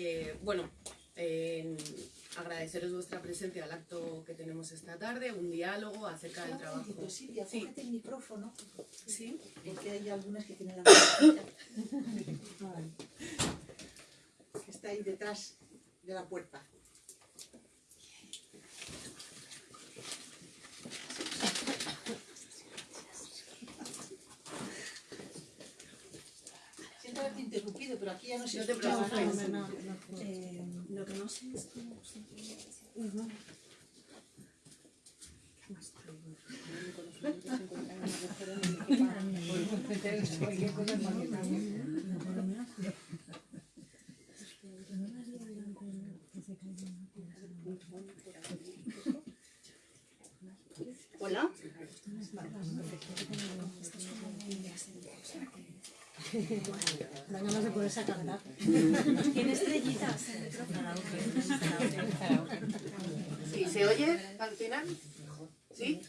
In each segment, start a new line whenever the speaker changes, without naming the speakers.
Eh, bueno, eh, agradeceros vuestra presencia al acto que tenemos esta tarde, un diálogo acerca del trabajo.
Silvia,
Sí.
el micrófono,
Sí.
porque hay algunas que tienen la mascarilla. que está ahí detrás de la puerta. Interrumpido, pero aquí ya no se
No te
escuchaba
preocupes.
nada.
Eh, lo que no sé es cómo se
Hola.
Dan ganas de ponerse a cantar.
Tiene estrellitas el micrófono.
Sí, ¿Se oye al final? ¿Sí?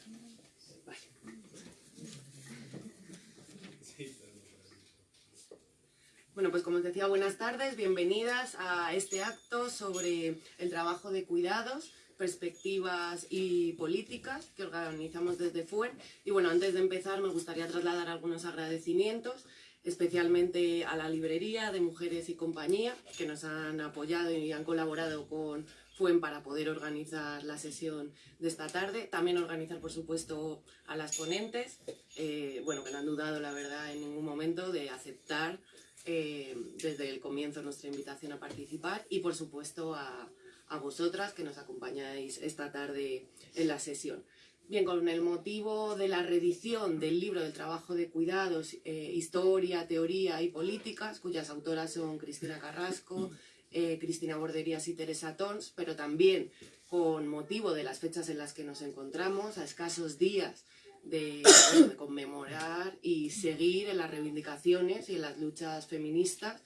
Bueno, pues como os decía, buenas tardes, bienvenidas a este acto sobre el trabajo de cuidados, perspectivas y políticas que organizamos desde FUER. Y bueno, antes de empezar me gustaría trasladar algunos agradecimientos, especialmente a la librería de Mujeres y Compañía, que nos han apoyado y han colaborado con FUEN para poder organizar la sesión de esta tarde. También organizar, por supuesto, a las ponentes, eh, bueno, que no han dudado, la verdad, en ningún momento de aceptar eh, desde el comienzo nuestra invitación a participar y, por supuesto, a, a vosotras que nos acompañáis esta tarde en la sesión. Bien, con el motivo de la reedición del libro del trabajo de cuidados, eh, Historia, Teoría y Políticas, cuyas autoras son Cristina Carrasco, eh, Cristina Borderías y Teresa Tons, pero también con motivo de las fechas en las que nos encontramos, a escasos días de, de conmemorar y seguir en las reivindicaciones y en las luchas feministas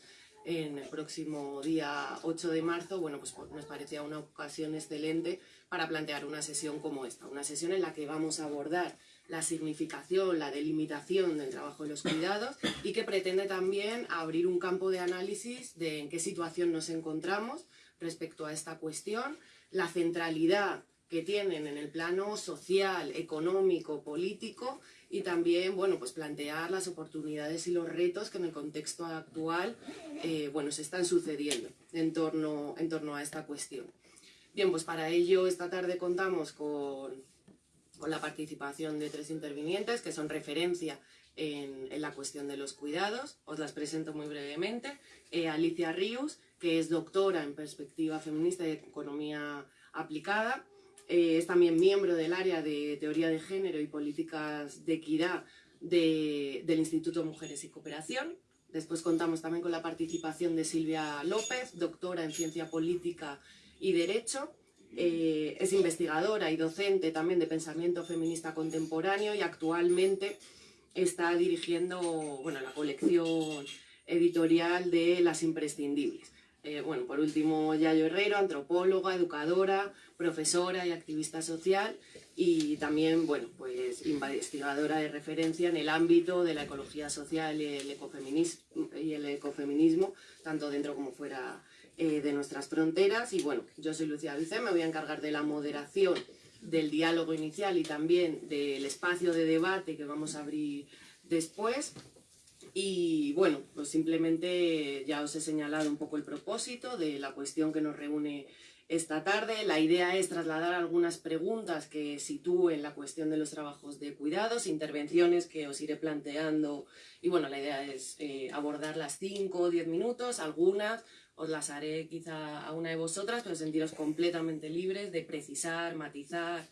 en el próximo día 8 de marzo, bueno, pues nos parecía una ocasión excelente para plantear una sesión como esta, una sesión en la que vamos a abordar la significación, la delimitación del trabajo de los cuidados y que pretende también abrir un campo de análisis de en qué situación nos encontramos respecto a esta cuestión, la centralidad que tienen en el plano social, económico, político y también, bueno, pues plantear las oportunidades y los retos que en el contexto actual, eh, bueno, se están sucediendo en torno, en torno a esta cuestión. Bien, pues para ello esta tarde contamos con, con la participación de tres intervinientes que son referencia en, en, la cuestión de los cuidados. Os las presento muy brevemente. Eh, Alicia Ríos, que es doctora en perspectiva feminista y economía aplicada. Eh, es también miembro del área de teoría de género y políticas de equidad de, del Instituto Mujeres y Cooperación. Después contamos también con la participación de Silvia López, doctora en ciencia política y derecho. Eh, es investigadora y docente también de pensamiento feminista contemporáneo y actualmente está dirigiendo bueno, la colección editorial de Las Imprescindibles. Eh, bueno, por último, Yayo Herrero, antropóloga, educadora, profesora y activista social y también, bueno, pues investigadora de referencia en el ámbito de la ecología social y el ecofeminismo, y el ecofeminismo tanto dentro como fuera eh, de nuestras fronteras. Y bueno, yo soy Lucía Vicé, me voy a encargar de la moderación del diálogo inicial y también del espacio de debate que vamos a abrir después. Y bueno, pues simplemente ya os he señalado un poco el propósito de la cuestión que nos reúne esta tarde. La idea es trasladar algunas preguntas que sitúen la cuestión de los trabajos de cuidados, intervenciones que os iré planteando. Y bueno, la idea es eh, abordar las 5 o 10 minutos, algunas os las haré quizá a una de vosotras, pero sentiros completamente libres de precisar, matizar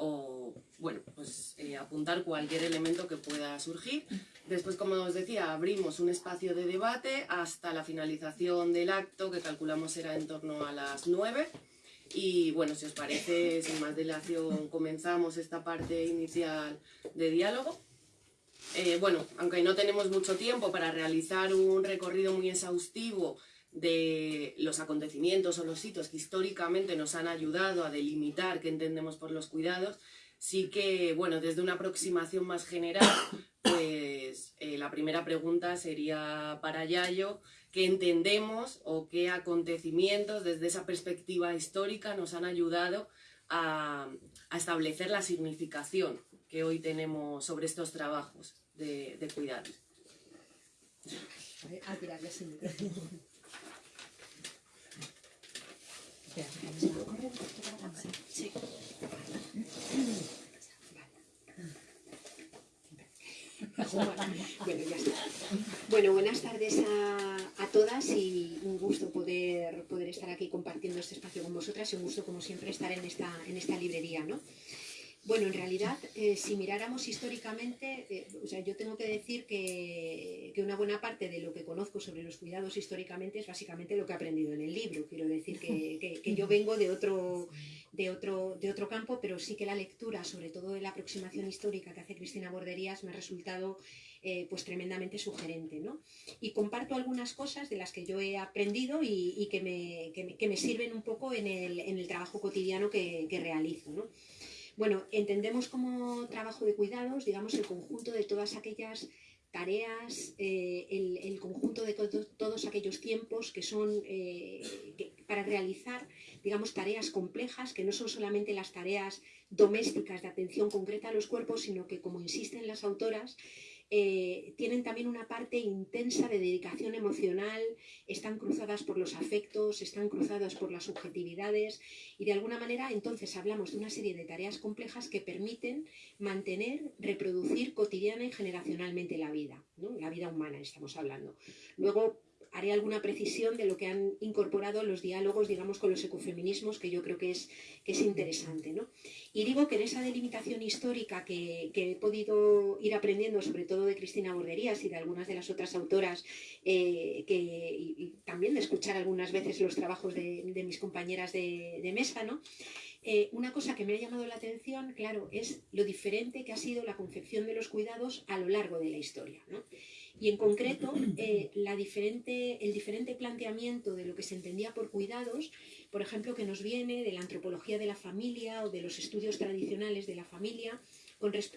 o, bueno, pues eh, apuntar cualquier elemento que pueda surgir. Después, como os decía, abrimos un espacio de debate hasta la finalización del acto, que calculamos será en torno a las 9. Y bueno, si os parece, sin más dilación, comenzamos esta parte inicial de diálogo. Eh, bueno, aunque no tenemos mucho tiempo para realizar un recorrido muy exhaustivo de los acontecimientos o los hitos que históricamente nos han ayudado a delimitar qué entendemos por los cuidados, sí que, bueno, desde una aproximación más general, pues eh, la primera pregunta sería para Yayo, qué entendemos o qué acontecimientos desde esa perspectiva histórica nos han ayudado a, establecer la significación que hoy tenemos sobre estos trabajos de, de cuidados.
A tirarle sin
Bueno, buenas tardes a, a todas y un gusto poder, poder estar aquí compartiendo este espacio con vosotras y un gusto, como siempre, estar en esta, en esta librería, ¿no? Bueno, en realidad, eh, si miráramos históricamente, eh, o sea, yo tengo que decir que, que una buena parte de lo que conozco sobre los cuidados históricamente es básicamente lo que he aprendido en el libro. Quiero decir que, que- yo vengo de otro, de, otro, de otro campo, pero sí que la lectura, sobre todo de la aproximación histórica que hace Cristina Borderías, me ha resultado eh, pues tremendamente sugerente. ¿no? Y comparto algunas cosas de las que yo he aprendido y, y me, que, me, sirven un poco en el, en el trabajo cotidiano que, que realizo. ¿no? Bueno, entendemos como trabajo de cuidados, digamos, el conjunto de todas aquellas tareas, eh, el, conjunto de to- todos aquellos tiempos que son eh, para realizar, digamos, tareas complejas, que no son solamente las tareas domésticas de atención concreta a los cuerpos, sino que, como insisten las autoras, eh, tienen también una parte intensa de dedicación emocional, están cruzadas por los afectos, están cruzadas por las subjetividades y de alguna manera entonces hablamos de una serie de tareas complejas que permiten mantener, reproducir cotidiana y generacionalmente la vida, ¿no? la vida humana estamos hablando. Luego haré alguna precisión de lo que han incorporado los diálogos, digamos, con los ecofeminismos, que yo creo que es, que es interesante. ¿no? Y digo que en esa delimitación histórica que, que he podido ir aprendiendo, sobre todo de Cristina Borderías y de algunas de las otras autoras, eh, que, y, también de escuchar algunas veces los trabajos de, de mis compañeras de, de mesa, ¿no? Eh, una cosa que me ha llamado la atención, claro, es lo diferente que ha sido la concepción de los cuidados a lo largo de la historia. ¿no? Y en concreto, eh, el diferente planteamiento de lo que se entendía por cuidados, por ejemplo, que nos viene de la antropología de la familia o de los estudios tradicionales de la familia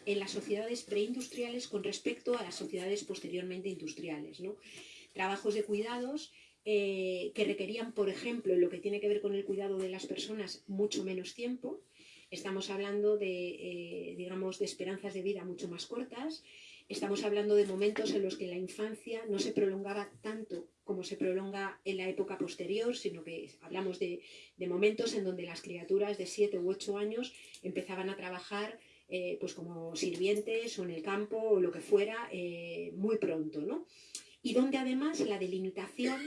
en las sociedades preindustriales con respecto a las sociedades posteriormente industriales. ¿no? Trabajos de cuidados eh, que requerían, por ejemplo, en lo que tiene que ver con el cuidado de las personas, mucho menos tiempo. Estamos hablando de, eh, digamos, de esperanzas de vida mucho más cortas. Estamos hablando de momentos en los que la infancia no se prolongaba tanto como se prolonga en la época posterior, sino que hablamos de, de momentos en donde las criaturas de 7 u 8 años empezaban a trabajar eh, pues como sirvientes o en el campo o lo que fuera eh, muy pronto, ¿no? Y donde además la delimitación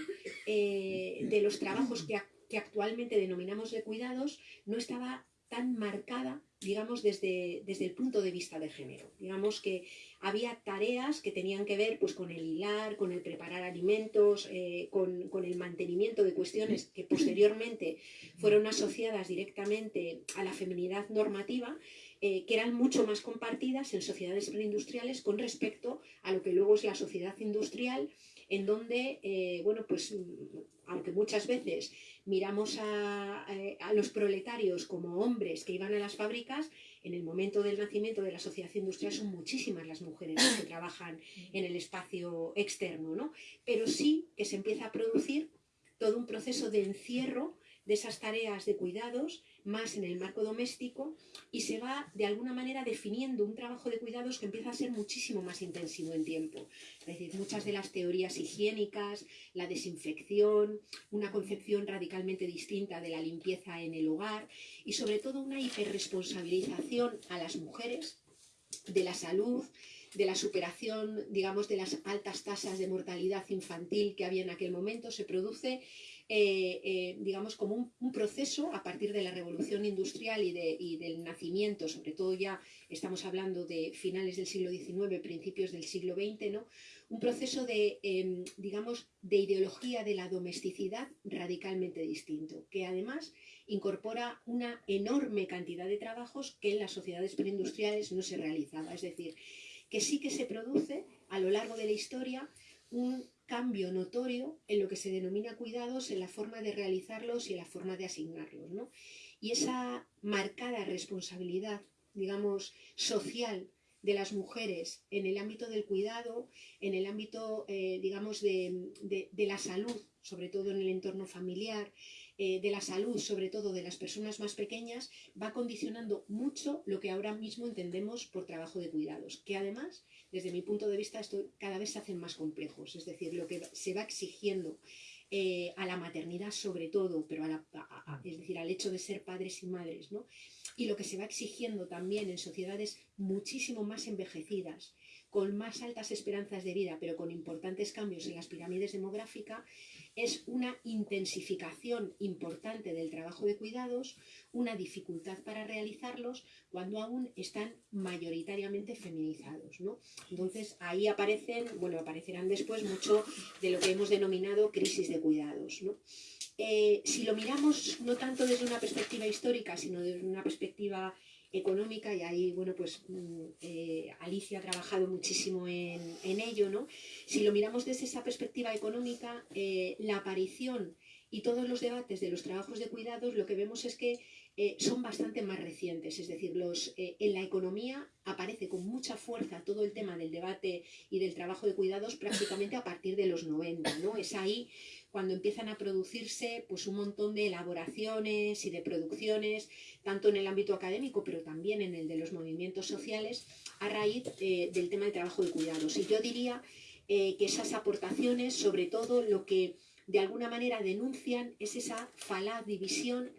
eh, de los trabajos que, ac- que actualmente denominamos de cuidados no estaba tan marcada, digamos, desde, desde el punto de vista de género. Digamos que había tareas que tenían que ver pues, con el hilar, con el preparar alimentos, eh, con, con el mantenimiento de cuestiones que posteriormente fueron asociadas directamente a la feminidad normativa, eh, que eran mucho más compartidas en sociedades preindustriales con respecto a lo que luego es la sociedad industrial, en donde, eh, bueno, pues aunque muchas veces miramos a, a- los proletarios como hombres que iban a las fábricas, en el momento del nacimiento de la sociedad industrial son muchísimas las mujeres las que trabajan en el espacio externo, ¿no? Pero sí que se empieza a producir todo un proceso de encierro de esas tareas de cuidados más en el marco doméstico y se va de alguna manera definiendo un trabajo de cuidados que empieza a ser muchísimo más intensivo en tiempo. Es decir, muchas de las teorías higiénicas, la desinfección, una concepción radicalmente distinta de la limpieza en el hogar y sobre todo una hiperresponsabilización a las mujeres de la salud, de la superación, digamos, de las altas tasas de mortalidad infantil que había en aquel momento, se produce eh, eh, digamos, como un, proceso a partir de la revolución industrial y del nacimiento, sobre todo ya estamos hablando de finales del siglo XIX, principios del siglo XX, ¿no? un proceso de, em, digamos, de ideología de la domesticidad radicalmente distinto, que además incorpora una enorme cantidad de trabajos que en las sociedades preindustriales no se realizaba. Es decir, que sí que se produce a lo largo de la historia un cambio notorio en lo que se denomina cuidados, en la forma de realizarlos y en la forma de asignarlos. ¿no? Y esa marcada responsabilidad, digamos, social de las mujeres en el ámbito del cuidado, en el ámbito, eh, digamos, de, la salud, sobre todo en el entorno familiar, eh, de la salud, sobre todo de las personas más pequeñas, va condicionando mucho lo que ahora mismo entendemos por trabajo de cuidados, que además, desde mi punto de vista, esto cada vez se hacen más complejos, es decir, lo que se va exigiendo eh, a la maternidad sobre todo, pero a decir, al hecho de ser padres y madres, ¿no? Y lo que se va exigiendo también en sociedades muchísimo más envejecidas, con más altas esperanzas de vida, pero con importantes cambios en las pirámides demográficas, es una intensificación importante del trabajo de cuidados, una dificultad para realizarlos cuando aún están mayoritariamente feminizados, ¿no? Entonces ahí aparecen, bueno, aparecerán después mucho de lo que hemos denominado crisis de cuidados, ¿no? Eh, si lo miramos no tanto desde una perspectiva histórica, sino desde una perspectiva económica, y ahí, bueno, pues mm, eh, Alicia ha trabajado muchísimo en, ello, ¿no? Si lo miramos desde esa perspectiva económica, eh, la aparición y todos los debates de los trabajos de cuidados, lo que vemos es que eh, son bastante más recientes, es decir, los, en la economía aparece con mucha fuerza todo el tema del debate y del trabajo de cuidados prácticamente a partir de los 90, ¿no? Es ahí cuando empiezan a producirse pues un montón de elaboraciones y de producciones, tanto en el ámbito académico, pero también en el de los movimientos sociales, a raíz eh, del tema del trabajo de cuidados. Y yo diría eh, que esas aportaciones, sobre todo lo que de alguna manera denuncian, es esa falaz división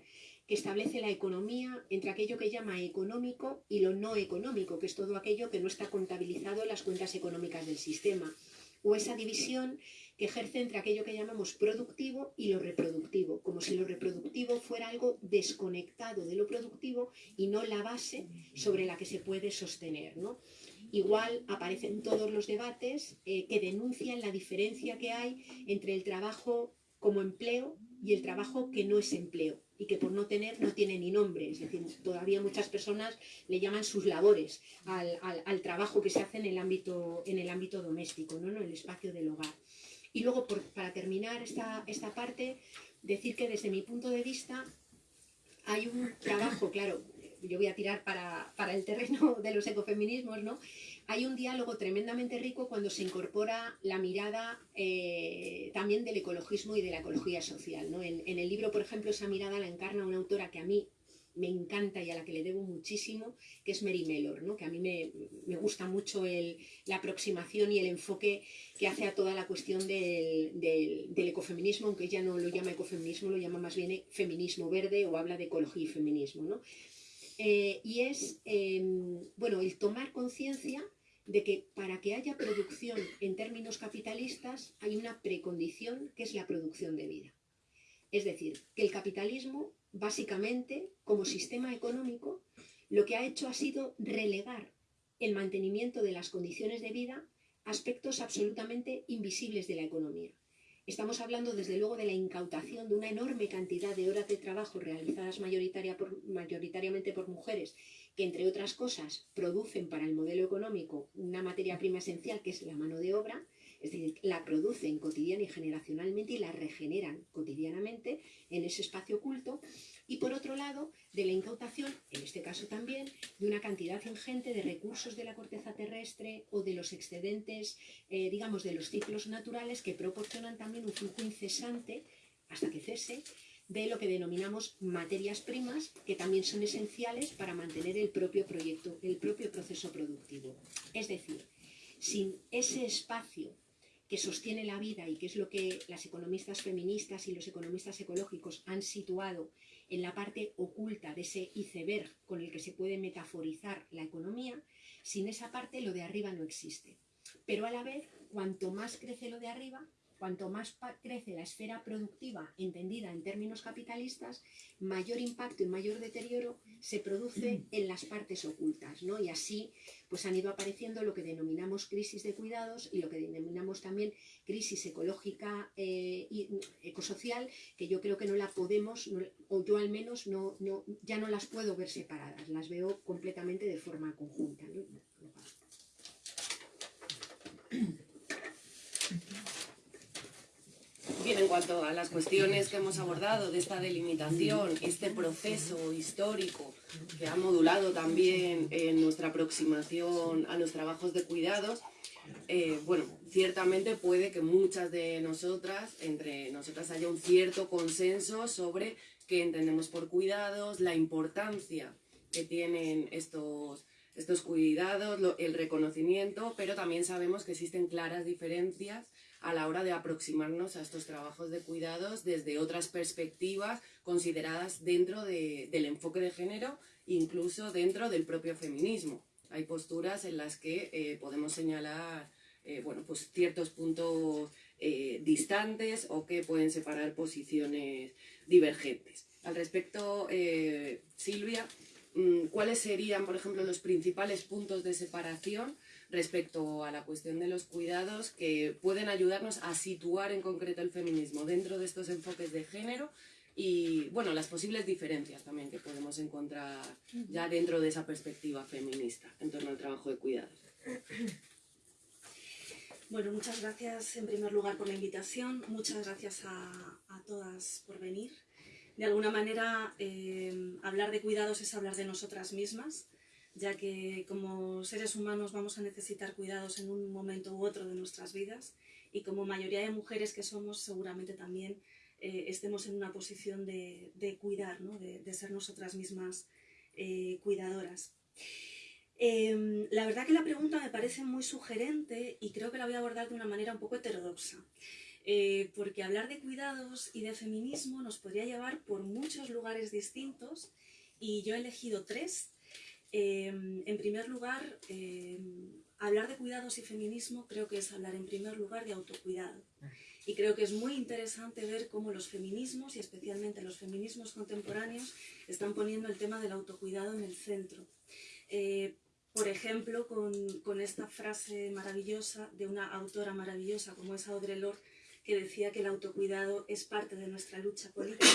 que establece la economía entre aquello que llama económico y lo no económico, que es todo aquello que no está contabilizado en las cuentas económicas del sistema, o esa división que ejerce entre aquello que llamamos productivo y lo reproductivo, como si lo reproductivo fuera algo desconectado de lo productivo y no la base sobre la que se puede sostener. ¿no? Igual aparecen todos los debates eh, que denuncian la diferencia que hay entre el trabajo como empleo y el trabajo que no es empleo y que por no tener no tiene ni nombre. Es decir, todavía muchas personas le llaman sus labores al, al- trabajo que se hace en el ámbito, en el ámbito doméstico, ¿no? en el espacio del hogar. Y luego, para terminar esta, esta parte, decir que desde mi punto de vista hay un trabajo, claro, yo voy a tirar para, para el terreno de los ecofeminismos, ¿no? Hay un diálogo tremendamente rico cuando se incorpora la mirada eh, también del ecologismo y de la ecología social, ¿no? En el libro, por ejemplo, esa mirada la encarna una autora que a mí me encanta y a la que le debo muchísimo, que es Mary Mellor, ¿no? que a mí me, me gusta mucho el- la aproximación y el enfoque que hace a toda la cuestión del, del- ecofeminismo, aunque ella no lo llama ecofeminismo, lo llama más bien feminismo verde o habla de ecología y feminismo. ¿no? Eh, y es, eh, bueno, el tomar conciencia de que para que haya producción en términos capitalistas hay una precondición que es la producción de vida. Es decir, que el capitalismo, básicamente, como sistema económico, lo que ha hecho ha sido relegar el mantenimiento de las condiciones de vida aspectos absolutamente invisibles de la economía. Estamos hablando, desde luego, de la incautación de una enorme cantidad de horas de trabajo realizadas mayoritariamente por mujeres, que, entre otras cosas, producen para el modelo económico una materia prima esencial, que es la mano de obra, es decir, la producen cotidiana y generacionalmente y la regeneran cotidianamente en ese espacio oculto. Y por otro lado, de la incautación, en este caso también, de una cantidad ingente de recursos de la corteza terrestre o de los excedentes, eh, digamos, de los ciclos naturales que proporcionan también un flujo incesante, hasta que cese, de lo que denominamos materias primas, que también son esenciales para mantener el propio proyecto, el propio proceso productivo. Es decir, sin ese espacio que sostiene la vida y que es lo que las economistas feministas y los economistas ecológicos han situado en la parte oculta de ese iceberg con el que se puede metaforizar la economía, sin esa parte lo de arriba no existe. Pero a la vez, cuanto más crece lo de arriba, cuanto más crece la esfera productiva entendida en términos capitalistas, mayor impacto y mayor deterioro se produce en las partes ocultas, ¿no? Y así pues han ido apareciendo lo que denominamos crisis de cuidados y lo que denominamos también crisis ecológica eh, y ecosocial, que yo creo que no la podemos, o yo al menos no, no, ya no las puedo ver separadas, las veo completamente de forma conjunta.
Bien, en cuanto a las cuestiones que hemos abordado de esta delimitación, este proceso histórico que ha modulado también en nuestra aproximación a los trabajos de cuidados, eh, bueno, ciertamente puede que muchas de nosotras, entre nosotras haya un cierto consenso sobre qué entendemos por cuidados, la importancia que tienen estos, estos cuidados, lo- el reconocimiento, pero también sabemos que existen claras diferencias a la hora de aproximarnos a estos trabajos de cuidados desde otras perspectivas consideradas dentro de- del enfoque de género, incluso dentro del propio feminismo. Hay posturas en las que eh, podemos señalar eh, bueno, pues ciertos puntos eh, distantes o que pueden separar posiciones divergentes. Al respecto, Silvia, mm, ¿cuáles serían, por ejemplo, los principales puntos de separación respecto a la cuestión de los cuidados que pueden ayudarnos a situar en concreto el feminismo dentro de estos enfoques de género y, bueno, las posibles diferencias también que podemos encontrar ya dentro de esa perspectiva feminista en torno al trabajo de cuidados?
Bueno, muchas gracias en primer lugar por la invitación, muchas gracias a, a todas por venir. De alguna manera, eh, hablar de cuidados es hablar de nosotras mismas, ya que como seres humanos vamos a necesitar cuidados en un momento u otro de nuestras vidas y como mayoría de mujeres que somos, seguramente también eh, estemos en una posición de, de cuidar, ¿no? de, de ser nosotras mismas eh, cuidadoras. Eh, la verdad que la pregunta me parece muy sugerente y creo que la voy a abordar de una manera un poco heterodoxa. Eh, porque hablar de cuidados y de feminismo nos podría llevar por muchos lugares distintos y yo he elegido tres. Eh, en primer lugar, eh, hablar de cuidados y feminismo creo que es hablar en primer lugar de autocuidado. Y creo que es muy interesante ver cómo los feminismos, y especialmente los feminismos contemporáneos, están poniendo el tema del autocuidado en el centro. Eh, por ejemplo, con, con, esta frase maravillosa de una autora maravillosa como es Audre Lorde, que decía que el autocuidado es parte de nuestra lucha política.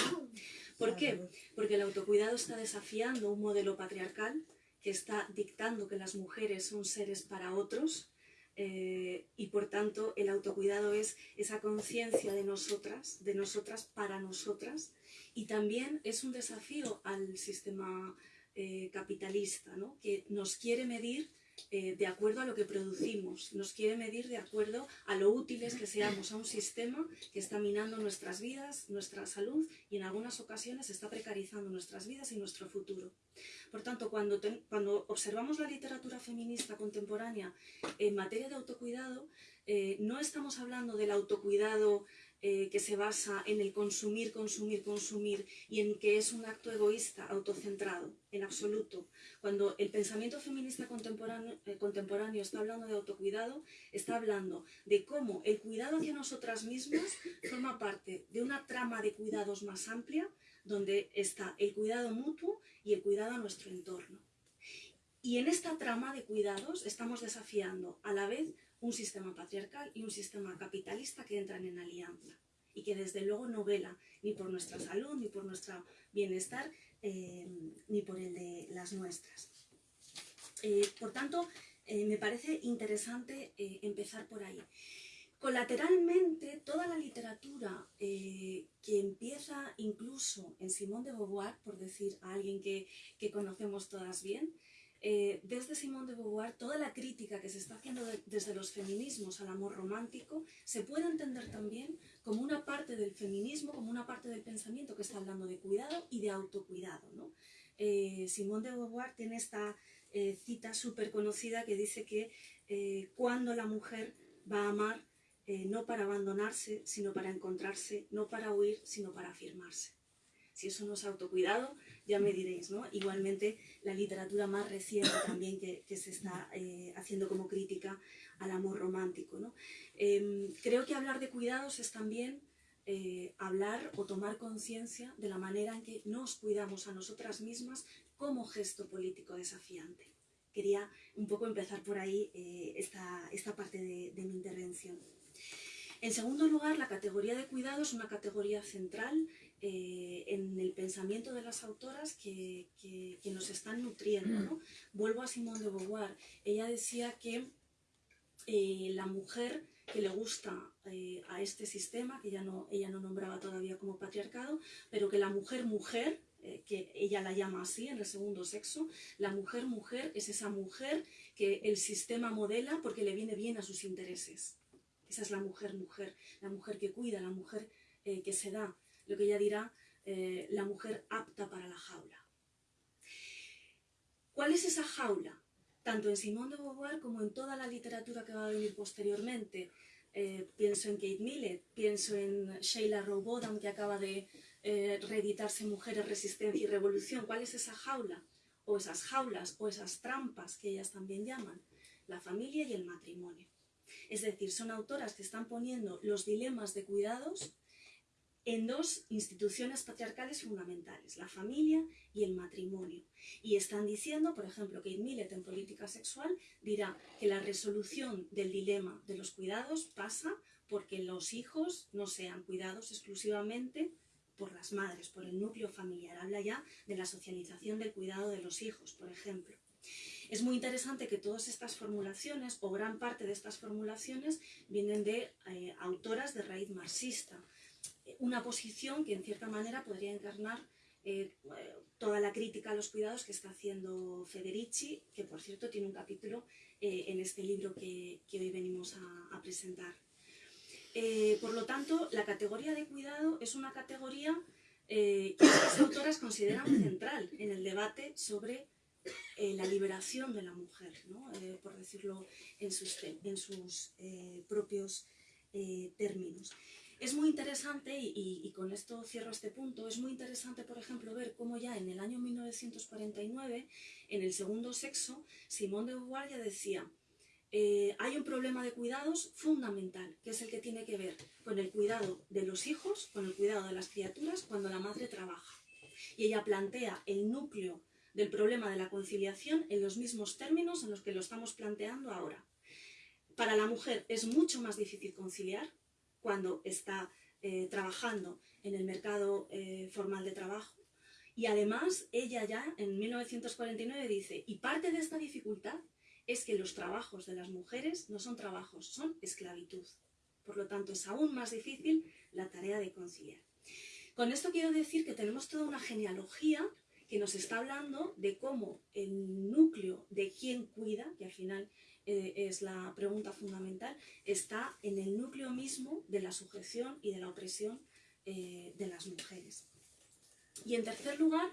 ¿Por qué? Porque el autocuidado está desafiando un modelo patriarcal que está dictando que las mujeres son seres para otros eh, y por tanto el autocuidado es esa conciencia de nosotras, de nosotras para nosotras y también es un desafío al sistema eh, capitalista, ¿no? que nos quiere medir eh, de acuerdo a lo que producimos, nos quiere medir de acuerdo a lo útiles que seamos a un sistema que está minando nuestras vidas, nuestra salud y en algunas ocasiones está precarizando nuestras vidas y nuestro futuro. Por tanto, cuando, cuando observamos la literatura feminista contemporánea en materia de autocuidado, eh, no estamos hablando del autocuidado eh, que se basa en el consumir, consumir, consumir y en que es un acto egoísta, autocentrado, en absoluto. Cuando el pensamiento feminista contemporáneo, eh, contemporáneo está hablando de autocuidado, está hablando de cómo el cuidado hacia nosotras mismas forma parte de una trama de cuidados más amplia, donde está el cuidado mutuo y el cuidado a nuestro entorno. Y en esta trama de cuidados estamos desafiando a la vez un sistema patriarcal y un sistema capitalista que entran en alianza y que desde luego no vela ni por nuestra salud, ni por nuestro bienestar, eh, ni por el de las nuestras. Eh, por tanto, eh, me parece interesante empezar por ahí. Colateralmente, toda la literatura que empieza incluso en Simone de Beauvoir, por decir a alguien que, que conocemos todas bien, eh, desde Simone de Beauvoir, toda la crítica que se está haciendo de, desde los feminismos al amor romántico se puede entender también como una parte del feminismo, como una parte del pensamiento que está hablando de cuidado y de autocuidado. ¿no? Eh, Simone de Beauvoir tiene esta eh, cita súper conocida que dice que cuando la mujer va a amar, no para abandonarse, sino para encontrarse, no para huir, sino para afirmarse. Si eso no es autocuidado, ya me diréis, ¿no? Igualmente, la literatura más reciente también que, que se está eh, haciendo como crítica al amor romántico, ¿no? Eh, creo que hablar de cuidados es también eh, hablar o tomar conciencia de la manera en que nos cuidamos a nosotras mismas como gesto político desafiante. Quería un poco empezar por ahí esta, esta parte de, de mi intervención. En segundo lugar, la categoría de cuidado es una categoría central eh, en el pensamiento de las autoras que, que, que nos están nutriendo. ¿no? Vuelvo a Simone de Beauvoir. Ella decía que eh, la mujer que le gusta eh, a este sistema, que ya no, ella no nombraba todavía como patriarcado, pero que la mujer mujer, que ella la llama así en el segundo sexo, la mujer mujer es esa mujer que el sistema modela porque le viene bien a sus intereses. Esa es la mujer mujer, la mujer que cuida, la mujer que se da, lo que ella dirá, la mujer apta para la jaula. ¿Cuál es esa jaula? tanto en Simone de Beauvoir como en toda la literatura que va a venir posteriormente. Eh, pienso en Kate Millett, pienso en Sheila Rowbotham, que acaba de eh, reeditarse Mujeres, Resistencia y Revolución. ¿Cuál es esa jaula? O esas jaulas, o esas trampas que ellas también llaman. La familia y el matrimonio. Es decir, son autoras que están poniendo los dilemas de cuidados en dos instituciones patriarcales fundamentales, la familia y el matrimonio. Y están diciendo, por ejemplo, que Millett en política sexual dirá que la resolución del dilema de los cuidados pasa porque los hijos no sean cuidados exclusivamente por las madres, por el núcleo familiar. Habla ya de la socialización del cuidado de los hijos, por ejemplo. Es muy interesante que todas estas formulaciones, o gran parte de estas formulaciones, vienen de eh, autoras de raíz marxista una posición que en cierta manera podría encarnar eh, toda la crítica a los cuidados que está haciendo Federici, que por cierto tiene un capítulo eh, en este libro que, hoy venimos a, presentar. Eh, por lo tanto, la categoría de cuidado es una categoría que las autoras consideran central en el debate sobre la liberación de la mujer, por decirlo en sus, en sus propios términos. Es muy interesante, y, con esto cierro este punto, es muy interesante, por ejemplo, ver cómo ya en el año 1949, en el segundo sexo, Simón de Beauvoir ya decía, eh, hay un problema de cuidados fundamental, que es el que tiene que ver con el cuidado de los hijos, con el cuidado de las criaturas cuando la madre trabaja. Y ella plantea el núcleo del problema de la conciliación en los mismos términos en los que lo estamos planteando ahora. Para la mujer es mucho más difícil conciliar, cuando está eh, trabajando en el mercado eh, formal de trabajo. Y además, ella ya en 1949 dice, y parte de esta dificultad es que los trabajos de las mujeres no son trabajos, son esclavitud. Por lo tanto, es aún más difícil la tarea de conciliar. Con esto quiero decir que tenemos toda una genealogía que nos está hablando de cómo el núcleo de quién cuida, que al final eh, es la pregunta fundamental, está en el núcleo mismo de la sujeción y de la opresión eh, de las mujeres. Y en tercer lugar,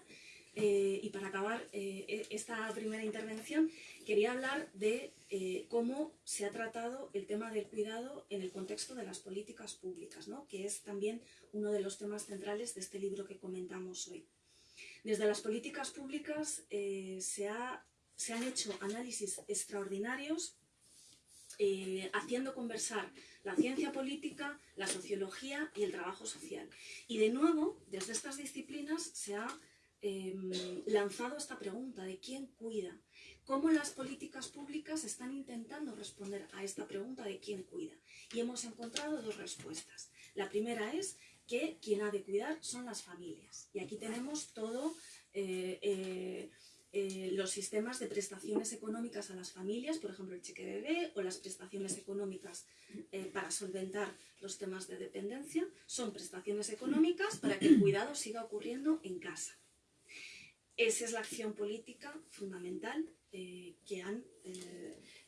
eh, y para acabar e, esta primera intervención, quería hablar de cómo se ha tratado el tema del cuidado en el contexto de las políticas públicas, ¿no? que es también uno de los temas centrales de este libro que comentamos hoy. Desde las políticas públicas se ha se han hecho análisis extraordinarios eh, haciendo conversar la ciencia política, la sociología y el trabajo social. Y de nuevo, desde estas disciplinas se ha em, lanzado esta pregunta de quién cuida, cómo las políticas públicas están intentando responder a esta pregunta de quién cuida. Y hemos encontrado dos respuestas. La primera es que quien ha de cuidar son las familias. Y aquí tenemos todo... Eh, eh, los sistemas de prestaciones económicas a las familias, por ejemplo el cheque bebé o las prestaciones económicas eh, para solventar los temas de dependencia, son prestaciones económicas para que el cuidado siga ocurriendo en casa. Esa es la acción política fundamental eh, que han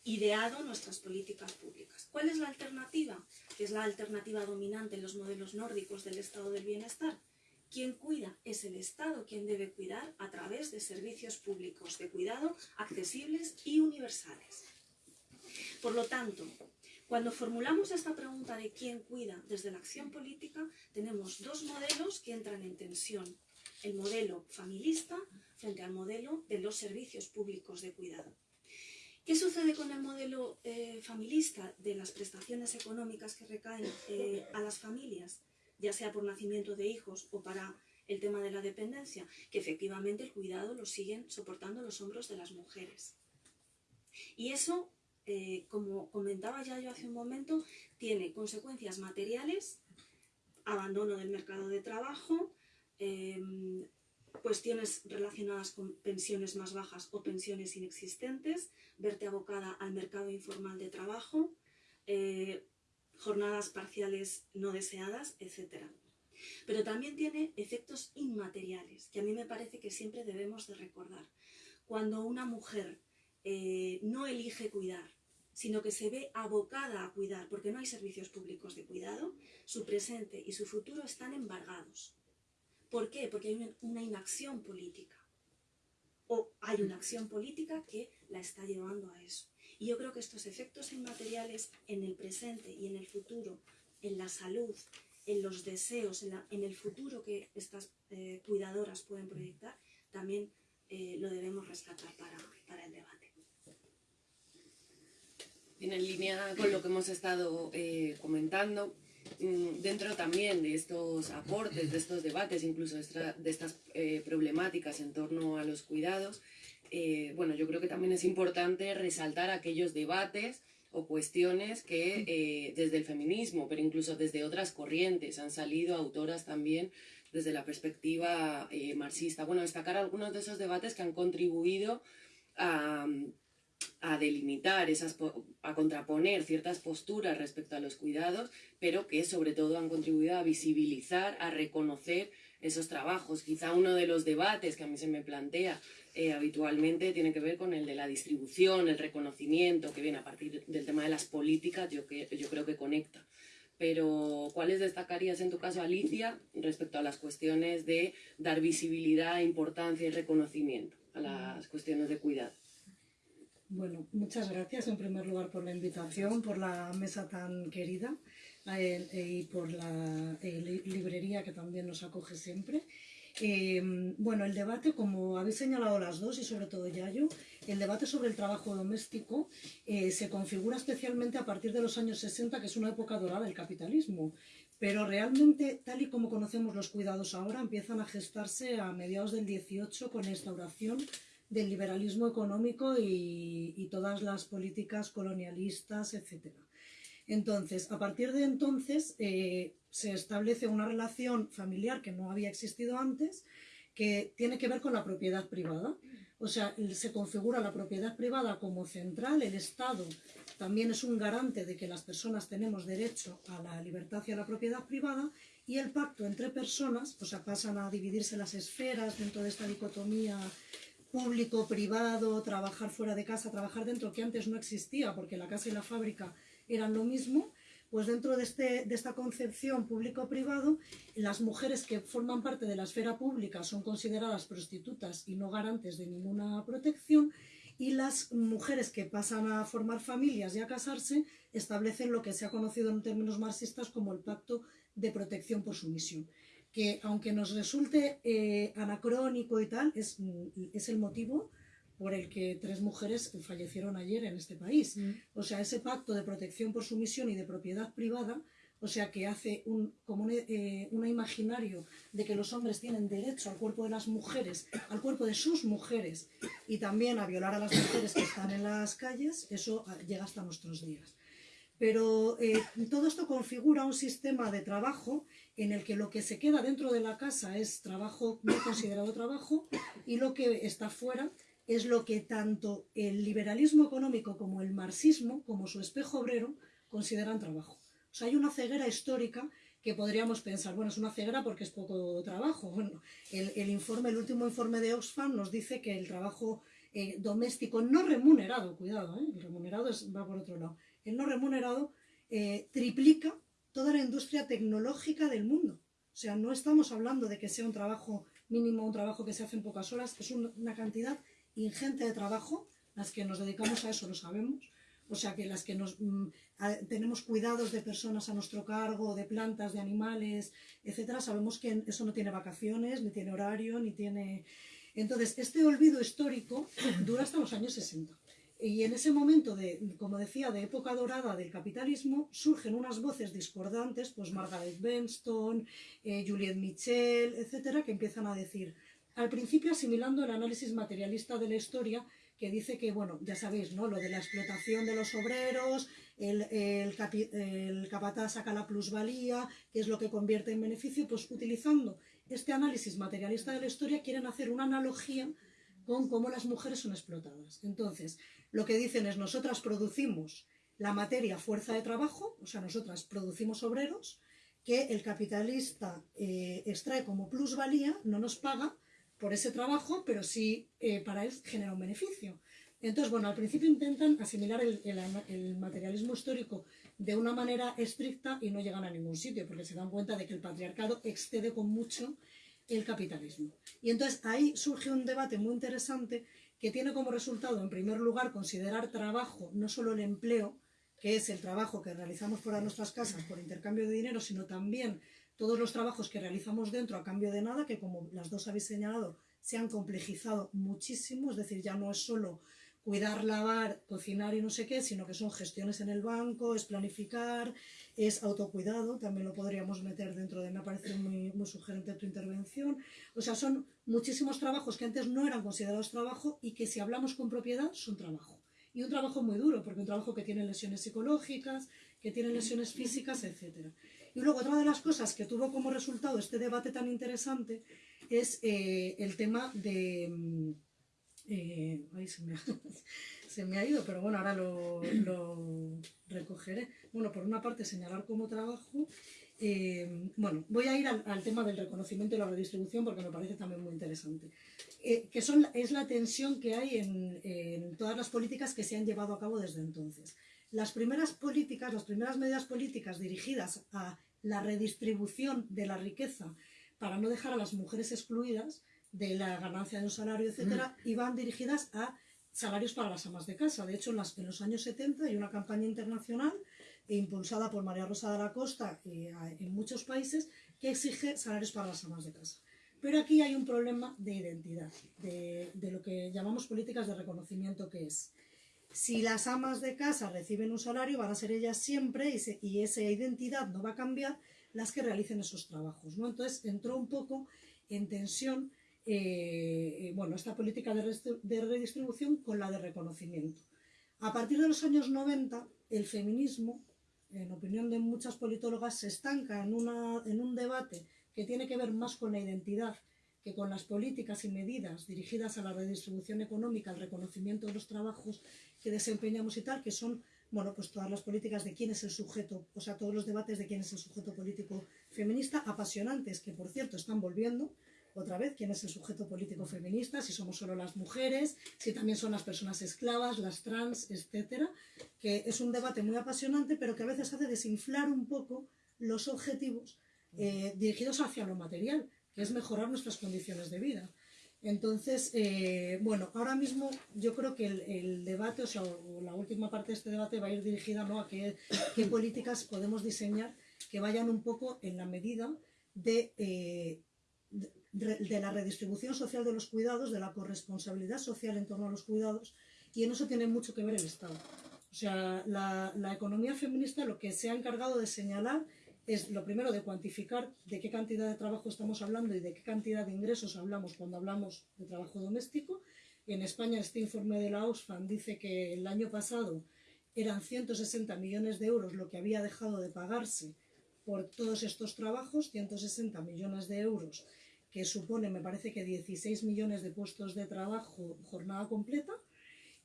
ideado nuestras políticas públicas. ¿Cuál es la alternativa? Que es la alternativa dominante en los modelos nórdicos del estado del bienestar quien cuida es el Estado quien debe cuidar a través de servicios públicos de cuidado accesibles y universales. Por lo tanto, cuando formulamos esta pregunta de quién cuida desde la acción política, tenemos dos modelos que entran en tensión. El modelo familista frente al modelo de los servicios públicos de cuidado. ¿Qué sucede con el modelo eh, familista de las prestaciones económicas que recaen eh, a las familias? Ya sea por nacimiento de hijos o para el tema de la dependencia, que efectivamente el cuidado lo siguen soportando los hombros de las mujeres. Y eso, eh, como comentaba ya yo hace un momento, tiene consecuencias materiales, abandono del mercado de trabajo, em, cuestiones relacionadas con pensiones más bajas o pensiones inexistentes, verte abocada al mercado informal de trabajo, eh, jornadas parciales no deseadas, etc. Pero también tiene efectos inmateriales, que a mí me parece que siempre debemos de recordar. Cuando una mujer eh, no elige cuidar, sino que se ve abocada a cuidar, porque no hay servicios públicos de cuidado, su presente y su futuro están embargados. ¿Por qué? Porque hay una inacción política. O hay una acción política que la está llevando a eso. Y yo creo que estos efectos inmateriales en el presente y en el futuro, en la salud, en los deseos, en, el futuro que estas eh, cuidadoras pueden proyectar, también eh, lo debemos rescatar para, para el debate.
En línea con lo que hemos estado eh, comentando, mm, dentro también de estos aportes, de estos debates, incluso de estas problemáticas en torno a los cuidados, eh, bueno, yo creo que también es importante resaltar aquellos debates o cuestiones que desde el feminismo, pero incluso desde otras corrientes, han salido autoras también desde la perspectiva marxista. Bueno, destacar algunos de esos debates que han contribuido a a delimitar, esas, a contraponer ciertas posturas respecto a los cuidados, pero que sobre todo han contribuido a visibilizar, a reconocer esos trabajos. Quizá uno de los debates que a mí se me plantea eh, habitualmente tiene que ver con el de la distribución, el reconocimiento, que viene a partir del tema de las políticas, yo, que, yo creo que conecta. Pero, ¿cuáles destacarías en tu caso, Alicia, respecto a las cuestiones de dar visibilidad, importancia y reconocimiento a las cuestiones de cuidado?
Bueno, muchas gracias en primer lugar por la invitación, por la mesa tan querida y por la eh, librería que también nos acoge siempre. Eh, bueno, el debate, como habéis señalado las dos y sobre todo Yayo, el debate sobre el trabajo doméstico se configura especialmente a partir de los años 60, que es una época dorada del capitalismo. Pero realmente, tal y como conocemos los cuidados ahora, empiezan a gestarse a mediados del 18 con la instauración del liberalismo económico y, todas las políticas colonialistas, etc. Entonces, a partir de entonces eh, se establece una relación familiar que no había existido antes, que tiene que ver con la propiedad privada. O sea, se configura la propiedad privada como central, el Estado también es un garante de que las personas tenemos derecho a la libertad y a la propiedad privada, y el pacto entre personas, o sea, pasan a dividirse las esferas dentro de esta dicotomía público, privado, trabajar fuera de casa, trabajar dentro, que antes no existía porque la casa y la fábrica eran lo mismo, pues dentro de, este, de esta concepción público-privado, las mujeres que forman parte de la esfera pública son consideradas prostitutas y no garantes de ninguna protección, y las mujeres que pasan a formar familias y a casarse establecen lo que se ha conocido en términos marxistas como el pacto de protección por sumisión que aunque nos resulte eh, anacrónico y tal, es, es, el motivo por el que tres mujeres fallecieron ayer en este país. Mm. O sea, ese pacto de protección por sumisión y de propiedad privada, o sea, que hace un, como un, eh, imaginario de que los hombres tienen derecho al cuerpo de las mujeres, al cuerpo de sus mujeres, y también a violar a las mujeres que están en las calles, eso ah, llega hasta nuestros días. Pero eh, todo esto configura un sistema de trabajo en el que lo que se queda dentro de la casa es trabajo no considerado trabajo y lo que está fuera es lo que tanto el liberalismo económico como el marxismo, como su espejo obrero, consideran trabajo. O sea, hay una ceguera histórica que podríamos pensar, bueno, es una ceguera porque es poco trabajo. Bueno, el, informe, el último informe de Oxfam nos dice que el trabajo eh, doméstico no remunerado, cuidado, ¿eh? el remunerado va por otro lado, el no remunerado eh, triplica toda la industria tecnológica del mundo. O sea, no estamos hablando de que sea un trabajo mínimo, un trabajo que se hace en pocas horas, es una cantidad ingente de trabajo, las que nos dedicamos a eso lo sabemos, o sea que las que nos mm, tenemos cuidados de personas a nuestro cargo, de plantas, de animales, etcétera, sabemos que eso no tiene vacaciones, ni tiene horario, ni tiene... Entonces, este olvido histórico dura hasta los años 60. Y en ese momento, de, como decía, de época dorada del capitalismo, surgen unas voces discordantes, pues Margaret Benston, eh, Juliette Michel, etcétera, que empiezan a decir, al principio asimilando el análisis materialista de la historia, que dice que, bueno, ya sabéis, ¿no? Lo de la explotación de los obreros, el, el, el capataz saca la plusvalía, que es lo que convierte en beneficio, pues utilizando este análisis materialista de la historia quieren hacer una analogía con cómo las mujeres son explotadas. Entonces, lo que dicen es, nosotras producimos la materia fuerza de trabajo, o sea, nosotras producimos obreros que el capitalista eh, extrae como plusvalía, no nos paga por ese trabajo, pero sí eh, para él genera un beneficio. Entonces, bueno, al principio intentan asimilar el, el, materialismo histórico de una manera estricta y no llegan a ningún sitio, porque se dan cuenta de que el patriarcado excede con mucho el capitalismo. Y entonces ahí surge un debate muy interesante que tiene como resultado, en primer lugar, considerar trabajo no solo el empleo, que es el trabajo que realizamos fuera de nuestras casas por intercambio de dinero, sino también todos los trabajos que realizamos dentro a cambio de nada, que como las dos habéis señalado, se han complejizado muchísimo, es decir, ya no es solo cuidar, lavar, cocinar y no sé qué, sino que son gestiones en el banco, es planificar, es autocuidado, también lo podríamos meter dentro de, me parece muy, muy sugerente tu intervención, o sea, son muchísimos trabajos que antes no eran considerados trabajo y que si hablamos con propiedad son trabajo. Y un trabajo muy duro, porque un trabajo que tiene lesiones psicológicas, que tiene lesiones físicas, etc. Y luego otra de las cosas que tuvo como resultado este debate tan interesante es eh, el tema de mm, eh, se, me ha, ido, pero bueno, ahora lo, recogeré. Bueno, por una parte señalar como trabajo. Eh, bueno, voy a ir al, tema del reconocimiento y la redistribución porque me parece también muy interesante. Eh, que son, es la tensión que hay en, en todas las políticas que se han llevado a cabo desde entonces. Las primeras políticas, las primeras medidas políticas dirigidas a la redistribución de la riqueza para no dejar a las mujeres excluidas, de la ganancia de un salario, etcétera, iban dirigidas a salarios para las amas de casa. De hecho, en, las, en los años 70 hay una campaña internacional impulsada por María Rosa de la Costa eh, en muchos países que exige salarios para las amas de casa. Pero aquí hay un problema de identidad, de, de lo que llamamos políticas de reconocimiento, que es si las amas de casa reciben un salario, van a ser ellas siempre y, y esa identidad no va a cambiar las que realicen esos trabajos. ¿no? Entonces entró un poco en tensión eh, bueno, esta política de, redistribución con la de reconocimiento. A partir de los años 90, el feminismo, en opinión de muchas politólogas, se estanca en, una, en un debate que tiene que ver más con la identidad que con las políticas y medidas dirigidas a la redistribución económica, al reconocimiento de los trabajos que desempeñamos y tal, que son, bueno, pues todas las políticas de quién es el sujeto, o sea, todos los debates de quién es el sujeto político feminista, apasionantes, que por cierto están volviendo, otra vez quién es el sujeto político feminista, si somos solo las mujeres, si también son las personas esclavas, las trans, etcétera, que es un debate muy apasionante, pero que a veces hace desinflar un poco los objetivos eh, dirigidos hacia lo material, que es mejorar nuestras condiciones de vida. Entonces, eh, bueno, ahora mismo yo creo que el, debate, o sea, la última parte de este debate va a ir dirigida ¿no? a qué, políticas podemos diseñar que vayan un poco en la medida de eh, de la redistribución social de los cuidados, de la corresponsabilidad social en torno a los cuidados, y en eso tiene mucho que ver el Estado. O sea, la, la, economía feminista lo que se ha encargado de señalar es lo primero de cuantificar de qué cantidad de trabajo estamos hablando y de qué cantidad de ingresos hablamos cuando hablamos de trabajo doméstico. En España este informe de la Oxfam dice que el año pasado eran 160 millones de euros lo que había dejado de pagarse por todos estos trabajos, 160 millones de euros que supone, me parece que 16 millones de puestos de trabajo jornada completa,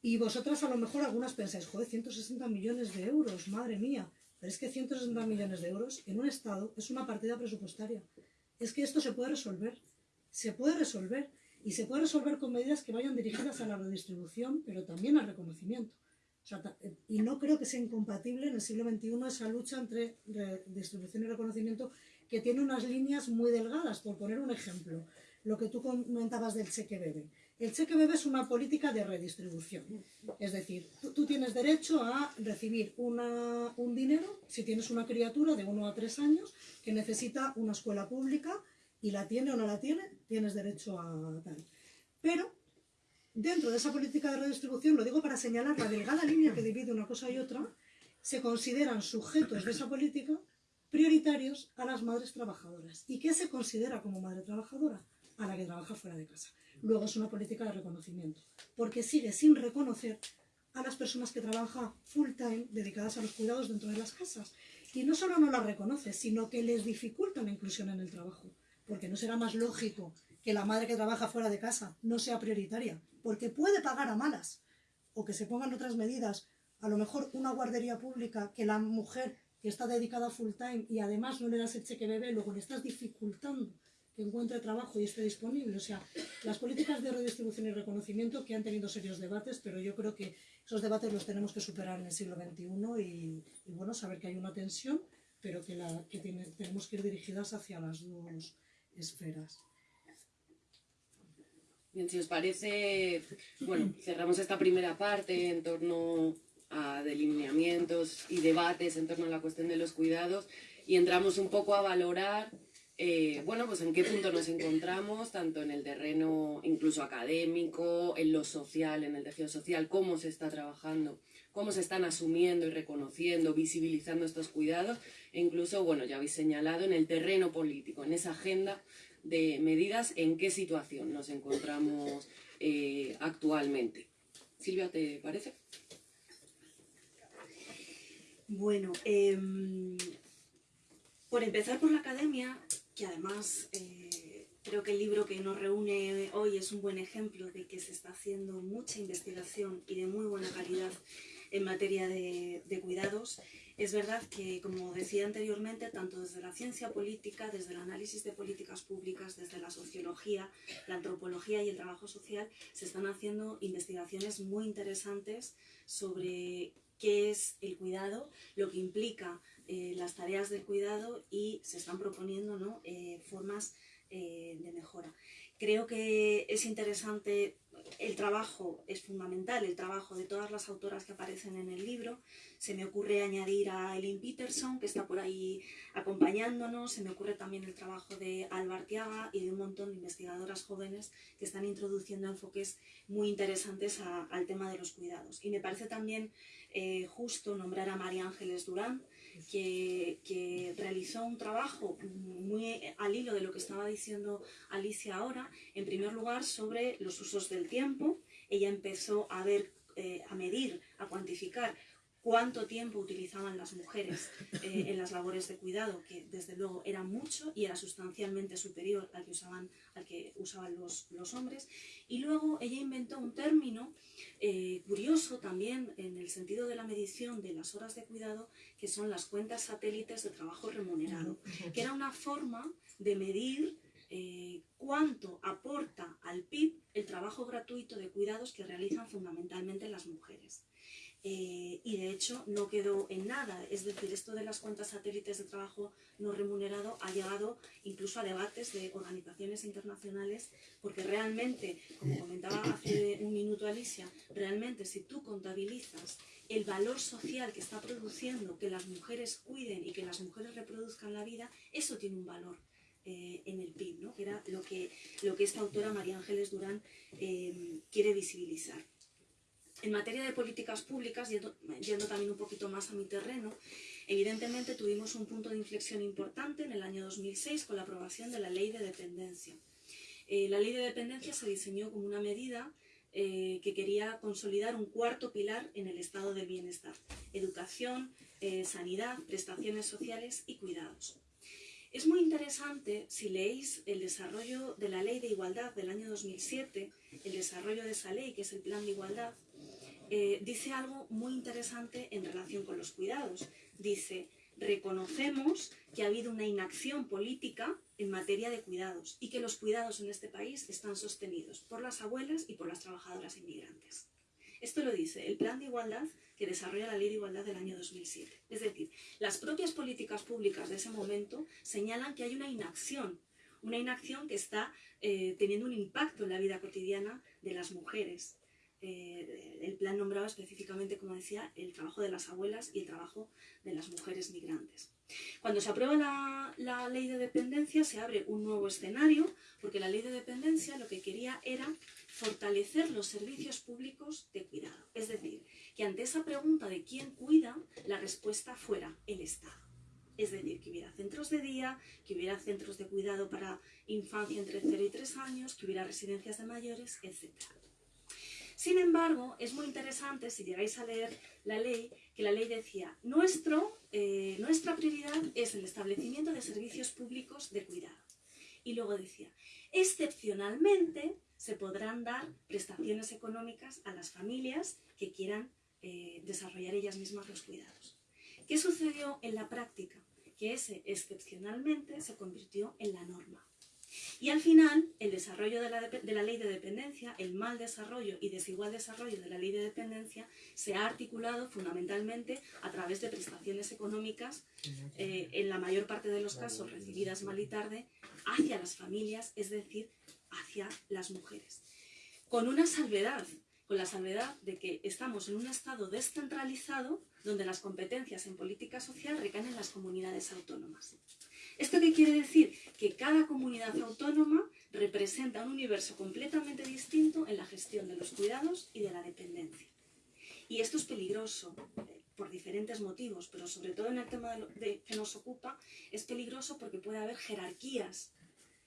y vosotras a lo mejor algunas pensáis, joder, 160 millones de euros, madre mía, pero es que 160 millones de euros en un Estado es una partida presupuestaria. Es que esto se puede resolver, se puede resolver, y se puede resolver con medidas que vayan dirigidas a la redistribución, pero también al reconocimiento. y no creo que sea incompatible en el siglo XXI esa lucha entre redistribución y reconocimiento que tiene unas líneas muy delgadas, por poner un ejemplo, lo que tú comentabas del cheque bebé. El cheque bebé es una política de redistribución, es decir, tú, tienes derecho a recibir un dinero si tienes una criatura de uno a tres años que necesita una escuela pública y la tiene o no la tiene, tienes derecho a tal. Pero dentro de esa política de redistribución, lo digo para señalar la delgada línea que divide una cosa y otra, se consideran sujetos de esa política prioritarios a las madres trabajadoras. ¿Y qué se considera como madre trabajadora? A la que trabaja fuera de casa. Luego es una política de reconocimiento, porque sigue sin reconocer a las personas que trabajan full time dedicadas a los cuidados dentro de las casas. Y no solo no las reconoce, sino que les dificulta la inclusión en el trabajo, porque no será más lógico que la madre que trabaja fuera de casa no sea prioritaria, porque puede pagar a malas, o que se pongan otras medidas a lo mejor una guardería pública que la mujer que está dedicada full time y además no le das el cheque bebé, luego le estás dificultando que encuentre trabajo y esté disponible. O sea, las políticas de redistribución y reconocimiento que han tenido serios debates, pero yo creo que esos debates los tenemos que superar en el siglo XXI y, y bueno, saber que hay una tensión, pero que, la, que tiene, tenemos que ir dirigidas hacia las dos esferas.
Bien, si os parece, bueno, cerramos esta primera parte en torno a delineamientos y debates en torno a la cuestión de los cuidados y entramos un poco a valorar eh, bueno, pues en qué punto nos encontramos, tanto en el terreno incluso académico, en lo social, en el tejido social, cómo se está trabajando, cómo se están asumiendo y reconociendo, visibilizando estos cuidados, e incluso, bueno, ya habéis señalado, en el terreno político, en esa agenda de medidas, en qué situación nos encontramos eh, actualmente. Silvia, ¿te parece?
Bueno, em, por empezar por la academia, que además eh, creo que el libro que nos reúne hoy es un buen ejemplo de que se está haciendo mucha investigación y de muy buena calidad en materia de, de cuidados. Es verdad que, como decía anteriormente, tanto desde la ciencia política, desde el análisis de políticas públicas, desde la sociología, la antropología y el trabajo social, se están haciendo investigaciones muy interesantes sobre qué es el cuidado, lo que implica eh, las tareas del cuidado y se están proponiendo ¿no? eh, formas eh, de mejora. Creo que es interesante, el trabajo es fundamental, el trabajo de todas las autoras que aparecen en el libro. Se me ocurre añadir a Eileen Peterson, que está por ahí acompañándonos, se me ocurre también el trabajo de Alba Arteaga y de un montón de investigadoras jóvenes que están introduciendo enfoques muy interesantes al tema de los cuidados. Y me parece también justo nombrar a María Ángeles Durán, que, realizó un trabajo muy al hilo de lo que estaba diciendo Alicia ahora, en primer lugar sobre los usos del tiempo. Ella empezó a ver, eh, a medir, a cuantificar cuánto tiempo utilizaban las mujeres eh, en las labores de cuidado, que desde luego era mucho y era sustancialmente superior al que usaban, al que usaban los, los hombres. Y luego ella inventó un término eh, curioso también en el sentido de la medición de las horas de cuidado, que son las cuentas satélites de trabajo remunerado, que era una forma de medir eh, cuánto aporta al PIB el trabajo gratuito de cuidados que realizan fundamentalmente las mujeres. Eh, y de hecho no quedó en nada. Es decir, esto de las cuentas satélites de trabajo no remunerado ha llegado incluso a debates de organizaciones internacionales, porque realmente, como comentaba hace un minuto Alicia, realmente si tú contabilizas el valor social que está produciendo que las mujeres cuiden y que las mujeres reproduzcan la vida, eso tiene un valor. Eh, en el PIB, ¿no? que era lo que, lo que esta autora María Ángeles Durán eh, quiere visibilizar. En materia de políticas públicas, yendo, yendo, también un poquito más a mi terreno, evidentemente tuvimos un punto de inflexión importante en el año 2006 con la aprobación de la Ley de Dependencia. Eh, la Ley de Dependencia se diseñó como una medida eh, que quería consolidar un cuarto pilar en el estado del bienestar, educación, eh, sanidad, prestaciones sociales y cuidados. Es muy interesante si leéis el desarrollo de la Ley de Igualdad del año 2007, el desarrollo de esa ley, que es el Plan de Igualdad, eh, dice algo muy interesante en relación con los cuidados. Dice, reconocemos que ha habido una inacción política en materia de cuidados y que los cuidados en este país están sostenidos por las abuelas y por las trabajadoras inmigrantes. Esto lo dice el Plan de Igualdad que desarrolla la Ley de Igualdad del año 2007. Es decir, las propias políticas públicas de ese momento señalan que hay una inacción, una inacción que está eh, teniendo un impacto en la vida cotidiana de las mujeres, eh, el plan nombraba específicamente, como decía, el trabajo de las abuelas y el trabajo de las mujeres migrantes. Cuando se aprueba la, ley de dependencia se abre un nuevo escenario, porque la ley de dependencia lo que quería era fortalecer los servicios públicos de cuidado. Es decir, que ante esa pregunta de quién cuida, la respuesta fuera el Estado. Es decir, que hubiera centros de día, que hubiera centros de cuidado para infancia entre 0 y 3 años, que hubiera residencias de mayores, etc. Sin embargo, es muy interesante, si llegáis a leer la ley, que la ley decía, Nuestro, eh, nuestra prioridad es el establecimiento de servicios públicos de cuidado. Y luego decía, excepcionalmente se podrán dar prestaciones económicas a las familias que quieran eh, desarrollar ellas mismas los cuidados. ¿Qué sucedió en la práctica? Que ese excepcionalmente se convirtió en la norma. Y al final, el desarrollo de la, ley de dependencia, el mal desarrollo y desigual desarrollo de la ley de dependencia se ha articulado fundamentalmente a través de prestaciones económicas, eh, en la mayor parte de los casos recibidas mal y tarde, hacia las familias, es decir, hacia las mujeres. Con una salvedad, con la salvedad de que estamos en un estado descentralizado donde las competencias en política social recaen en las comunidades autónomas. ¿Esto qué quiere decir? Que cada comunidad autónoma representa un universo completamente distinto en la gestión de los cuidados y de la dependencia. Y esto es peligroso eh, por diferentes motivos, pero sobre todo en el tema que nos ocupa, es peligroso porque puede haber jerarquías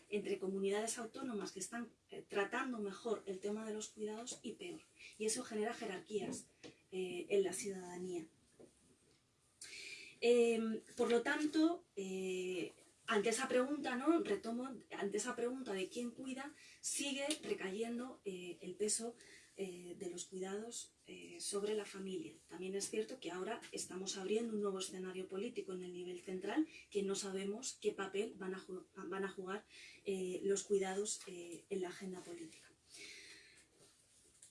entre comunidades autónomas que están eh, tratando mejor el tema de los cuidados y peor. Y eso genera jerarquías eh, en la ciudadanía. Em, por lo tanto, eh, ante esa pregunta, ¿no? Retomo, ante esa pregunta de quién cuida, sigue recayendo eh, el peso eh, de los cuidados sobre la familia. También es cierto que ahora estamos abriendo un nuevo escenario político en el nivel central que no sabemos qué papel van a, van a jugar los cuidados en la agenda política.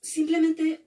Simplemente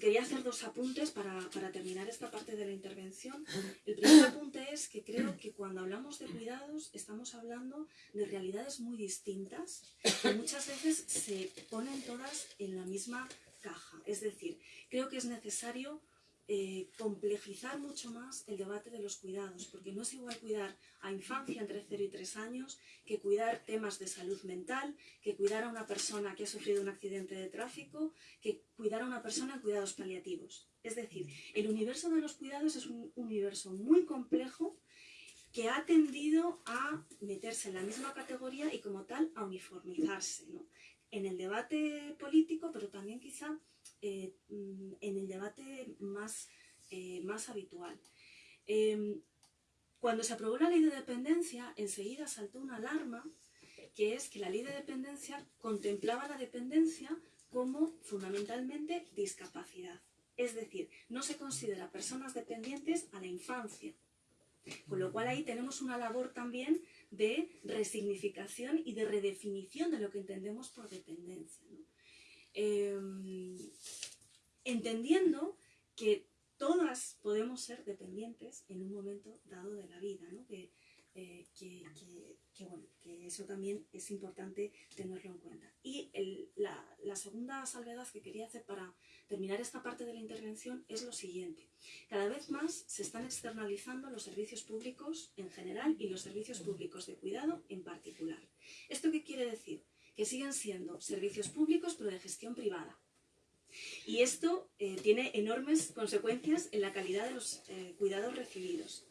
quería hacer dos apuntes para, terminar esta parte de la intervención. El primer apunte es que creo que cuando hablamos de cuidados estamos hablando de realidades muy distintas que muchas veces se ponen todas en la misma caja. Es decir, creo que es necesario eh, complejizar mucho más el debate de los cuidados, porque no es igual cuidar a infancia entre 0 y 3 años que cuidar temas de salud mental, que cuidar a una persona que ha sufrido un accidente de tráfico, que cuidar a una persona en cuidados paliativos. Es decir, el universo de los cuidados es un universo muy complejo que ha tendido a meterse en la misma categoría y como tal a uniformizarse en el debate político, pero también quizá eh, mm, en el debate más, eh, más habitual. Em, cuando se aprobó la ley de dependencia, enseguida saltó una alarma, que es que la ley de dependencia contemplaba la dependencia como fundamentalmente discapacidad. Es decir, no se considera personas dependientes a la infancia. Con lo cual ahí tenemos una labor también de resignificación y de redefinición de lo que entendemos por dependencia. Em, entendiendo que todas podemos ser dependientes en un momento dado de la vida, eh, que, bueno, que, eso también es importante tenerlo en cuenta. Y la, la, segunda salvedad que quería hacer para terminar esta parte de la intervención es lo siguiente. Cada vez más se están externalizando los servicios públicos en general y los servicios públicos de cuidado en particular. ¿Esto qué quiere decir? Que siguen siendo servicios públicos pero de gestión privada. Y esto eh, tiene enormes consecuencias en la calidad de los eh, cuidados recibidos.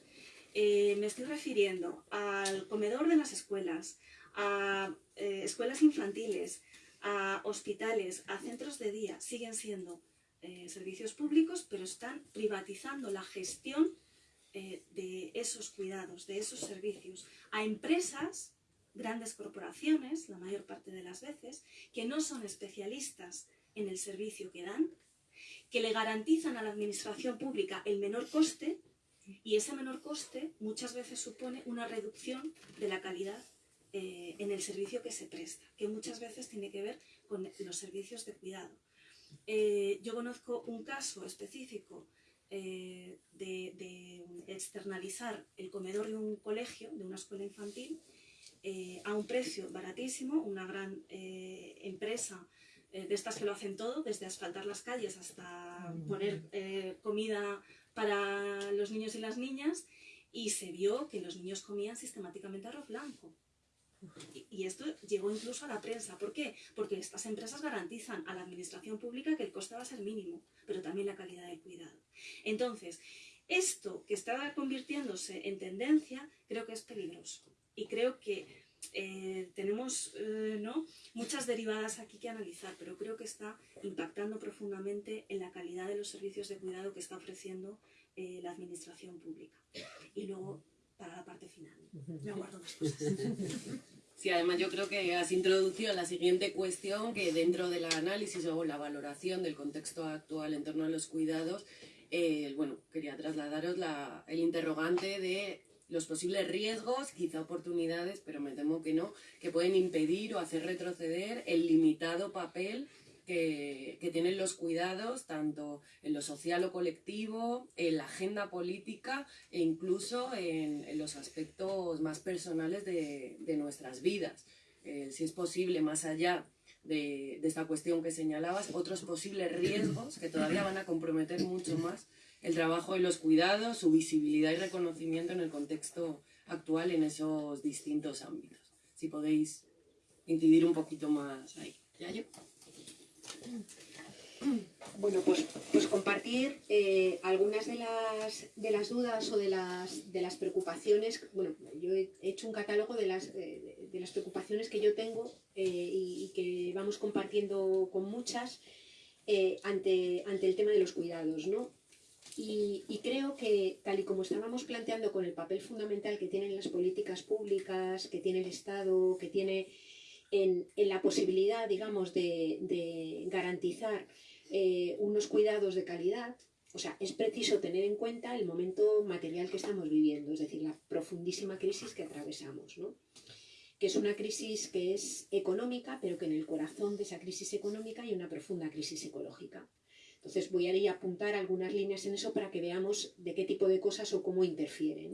Eh, me estoy refiriendo al comedor de las escuelas, a escuelas infantiles, a hospitales, a centros de día. Siguen siendo servicios públicos, pero están privatizando la gestión de esos cuidados, de esos servicios, a empresas grandes corporaciones, la mayor parte de las veces, que no son especialistas en el servicio que dan, que le garantizan a la administración pública el menor coste y ese menor coste muchas veces supone una reducción de la calidad eh, en el servicio que se presta, que muchas veces tiene que ver con los servicios de cuidado. Eh, yo conozco un caso específico eh, de, de, externalizar el comedor de un colegio, de una escuela infantil, eh, a un precio baratísimo, una gran eh, empresa eh, de estas que lo hacen todo, desde asfaltar las calles hasta poner comida para los niños y las niñas, y se vio que los niños comían sistemáticamente arroz blanco. Y, esto llegó incluso a la prensa. ¿Por qué? Porque estas empresas garantizan a la administración pública que el coste va a ser mínimo, pero también la calidad del cuidado. Entonces, esto que está convirtiéndose en tendencia, creo que es peligroso y creo que eh, tenemos eh, ¿no? muchas derivadas aquí que analizar, pero creo que está impactando profundamente en la calidad de los servicios de cuidado que está ofreciendo eh, la administración pública. Y luego, para la parte final, me aguardo más cosas.
Sí, además yo creo que has introducido la siguiente cuestión que dentro del análisis o la valoración del contexto actual en torno a los cuidados, bueno, quería trasladaros la, el interrogante de los posibles riesgos, quizá oportunidades, pero me temo que no, que pueden impedir o hacer retroceder el limitado papel que, tienen los cuidados, tanto en lo social o colectivo, en la agenda política e incluso en, los aspectos más personales de, nuestras vidas. Eh, si es posible, más allá de, de, esta cuestión que señalabas, otros posibles riesgos que todavía van a comprometer mucho más el trabajo de los cuidados, su visibilidad y reconocimiento en el contexto actual en esos distintos ámbitos. Si podéis incidir un poquito más ahí. ¿Ya yo?
Bueno, pues, pues compartir eh, algunas de las, de las dudas o de las, de las preocupaciones. Bueno, yo he hecho un catálogo de las, eh, de las preocupaciones que yo tengo eh, y, que vamos compartiendo con muchas ante, ante el tema de los cuidados, ¿no? Y, creo que, tal y como estábamos planteando con el papel fundamental que tienen las políticas públicas, que tiene el Estado, que tiene en, la posibilidad, digamos, de, garantizar eh, unos cuidados de calidad, o sea, es preciso tener en cuenta el momento material que estamos viviendo, es decir, la profundísima crisis que atravesamos, ¿no? que es una crisis que es económica, pero que en el corazón de esa crisis económica hay una profunda crisis ecológica. Entonces voy a ir a apuntar algunas líneas en eso para que veamos de qué tipo de cosas o cómo interfiere.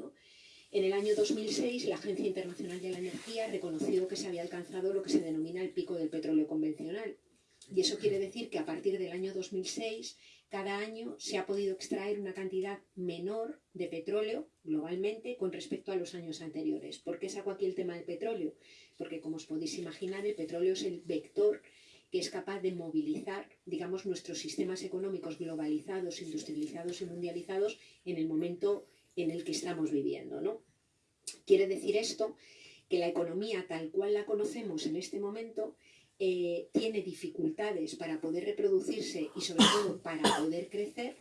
En el año 2006, la Agencia Internacional de la Energía reconoció que se había alcanzado lo que se denomina el pico del petróleo convencional. Y eso quiere decir que a partir del año 2006, cada año se ha podido extraer una cantidad menor de petróleo globalmente con respecto a los años anteriores. ¿Por qué saco aquí el tema del petróleo? Porque, como os podéis imaginar, el petróleo es el vector que es capaz de movilizar, digamos, nuestros sistemas económicos globalizados, industrializados y mundializados en el momento en el que estamos viviendo, ¿no? Quiere decir esto que la economía tal cual la conocemos en este momento eh, tiene dificultades para poder reproducirse y sobre todo para poder crecer,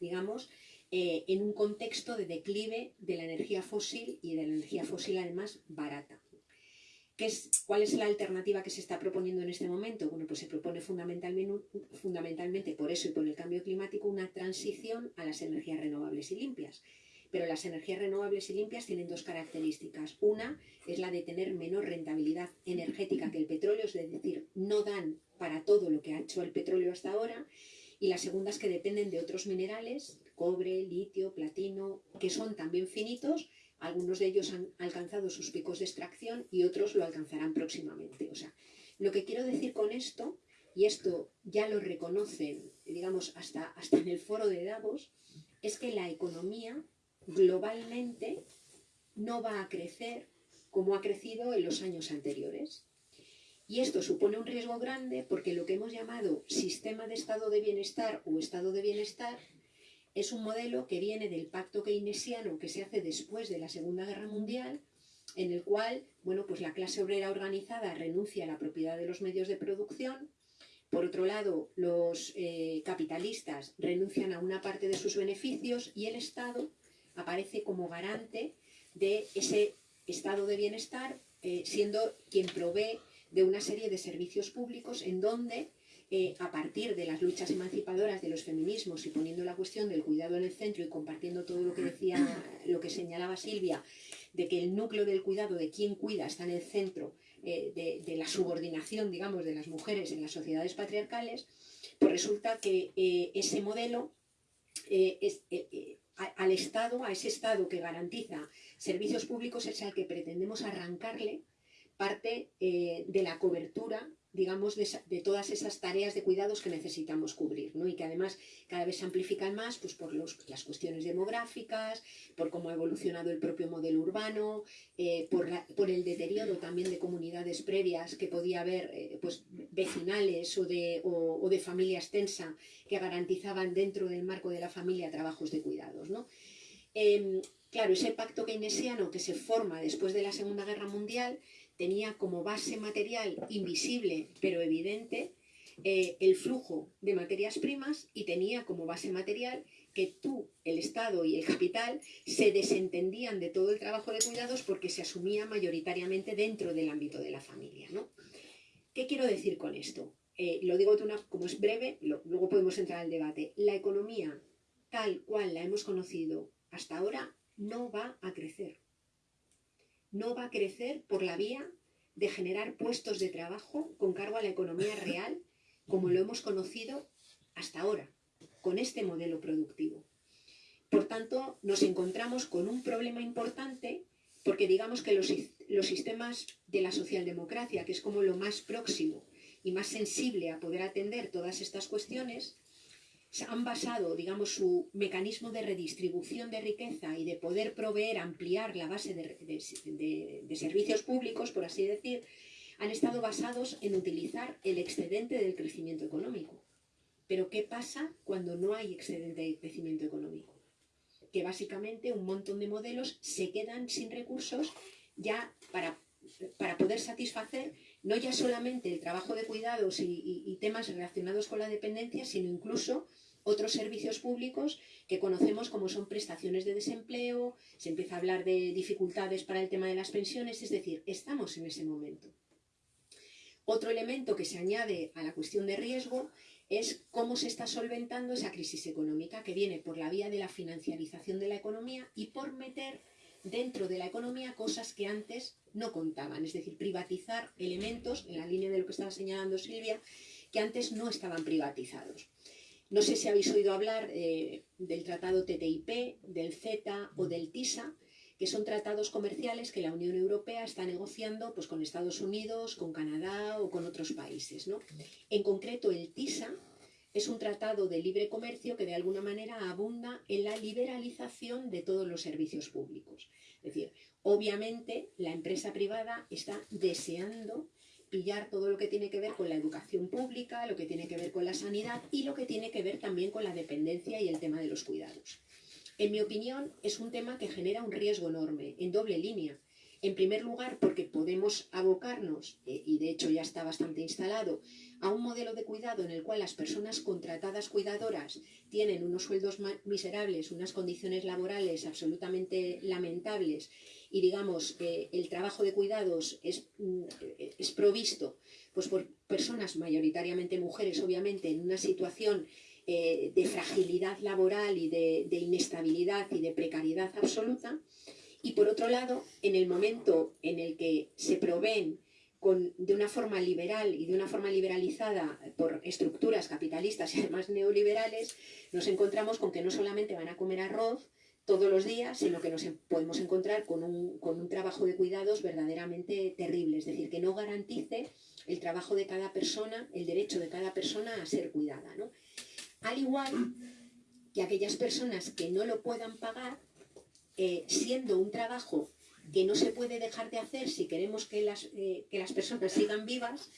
digamos, eh, en un contexto de declive de la energía fósil y de la energía fósil además barata es, ¿Cuál es la alternativa que se está proponiendo en este momento? Bueno, pues se propone fundamentalmente, fundamentalmente por eso y por el cambio climático una transición a las energías renovables y limpias. Pero las energías renovables y limpias tienen dos características. Una es la de tener menor rentabilidad energética que el petróleo, es decir, no dan para todo lo que ha hecho el petróleo hasta ahora. Y la segunda es que dependen de otros minerales, cobre, litio, platino, que son también finitos algunos de ellos han alcanzado sus picos de extracción y otros lo alcanzarán próximamente. O sea, lo que quiero decir con esto, y esto ya lo reconocen, digamos, hasta, hasta en el foro de Davos, es que la economía globalmente no va a crecer como ha crecido en los años anteriores. Y esto supone un riesgo grande porque lo que hemos llamado sistema de estado de bienestar o estado de bienestar es un modelo que viene del pacto keynesiano que se hace después de la Segunda Guerra Mundial, en el cual bueno, pues la clase obrera organizada renuncia a la propiedad de los medios de producción, por otro lado, los eh, capitalistas renuncian a una parte de sus beneficios y el Estado aparece como garante de ese estado de bienestar, eh, siendo quien provee de una serie de servicios públicos en donde eh, a partir de las luchas emancipadoras de los feminismos y poniendo la cuestión del cuidado en el centro y compartiendo todo lo que decía, lo que señalaba Silvia, de que el núcleo del cuidado, de quién cuida, está en el centro eh, de, la subordinación, digamos, de las mujeres en las sociedades patriarcales, pues resulta que eh, ese modelo es, al Estado, a ese Estado que garantiza servicios públicos, es al que pretendemos arrancarle parte de la cobertura digamos, de, todas esas tareas de cuidados que necesitamos cubrir, ¿no? Y que además cada vez se amplifican más pues, por las cuestiones demográficas, por cómo ha evolucionado el propio modelo urbano, eh, por, el deterioro también de comunidades previas que podía haber, eh, pues, vecinales o de, o, de familia extensa que garantizaban dentro del marco de la familia trabajos de cuidados, ¿no? Em, claro, ese pacto keynesiano que se forma después de la Segunda Guerra Mundial tenía como base material invisible pero evidente eh, el flujo de materias primas y tenía como base material que tú, el Estado y el capital se desentendían de todo el trabajo de cuidados porque se asumía mayoritariamente dentro del ámbito de la familia. ¿no? ¿Qué quiero decir con esto? Eh, lo digo como es breve, luego podemos entrar al debate. La economía tal cual la hemos conocido hasta ahora no va a crecer. No va a crecer por la vía de generar puestos de trabajo con cargo a la economía real como lo hemos conocido hasta ahora, con este modelo productivo. Por tanto, nos encontramos con un problema importante porque digamos que los, los sistemas de la socialdemocracia, que es como lo más próximo y más sensible a poder atender todas estas cuestiones, han basado, digamos, su mecanismo de redistribución de riqueza y de poder proveer, ampliar la base de, servicios públicos, por así decir, han estado basados en utilizar el excedente del crecimiento económico. Pero ¿qué pasa cuando no hay excedente de crecimiento económico? Que básicamente un montón de modelos se quedan sin recursos ya para, para poder satisfacer no ya solamente el trabajo de cuidados y, temas relacionados con la dependencia, sino incluso otros servicios públicos que conocemos como son prestaciones de desempleo, se empieza a hablar de dificultades para el tema de las pensiones, es decir, estamos en ese momento. Otro elemento que se añade a la cuestión de riesgo es cómo se está solventando esa crisis económica que viene por la vía de la financiarización de la economía y por meter dentro de la economía cosas que antes no contaban, es decir, privatizar elementos, en la línea de lo que estaba señalando Silvia, que antes no estaban privatizados. No sé si habéis oído hablar eh, del tratado TTIP, del CETA o del TISA, que son tratados comerciales que la Unión Europea está negociando pues, con Estados Unidos, con Canadá o con otros países. En concreto, el TISA es un tratado de libre comercio que de alguna manera abunda en la liberalización de todos los servicios públicos. Es decir, obviamente la empresa privada está deseando pillar todo lo que tiene que ver con la educación pública, lo que tiene que ver con la sanidad y lo que tiene que ver también con la dependencia y el tema de los cuidados. En mi opinión, es un tema que genera un riesgo enorme, en doble línea. En primer lugar, porque podemos abocarnos, eh, y de hecho ya está bastante instalado, a un modelo de cuidado en el cual las personas contratadas cuidadoras tienen unos sueldos miserables, unas condiciones laborales absolutamente lamentables y digamos que el trabajo de cuidados es, mm, es provisto pues, por personas mayoritariamente mujeres, obviamente, en una situación eh, de fragilidad laboral y de, inestabilidad y de precariedad absoluta. Y por otro lado, en el momento en el que se proveen de una forma liberal y de una forma liberalizada por estructuras capitalistas y además neoliberales, nos encontramos con que no solamente van a comer arroz todos los días, sino que nos podemos encontrar con un, con un trabajo de cuidados verdaderamente terrible, es decir, que no garantice el trabajo de cada persona, el derecho de cada persona a ser cuidada. ¿no? Al igual que aquellas personas que no lo puedan pagar, eh, siendo un trabajo que no se puede dejar de hacer si queremos que las, eh, que las personas sigan vivas,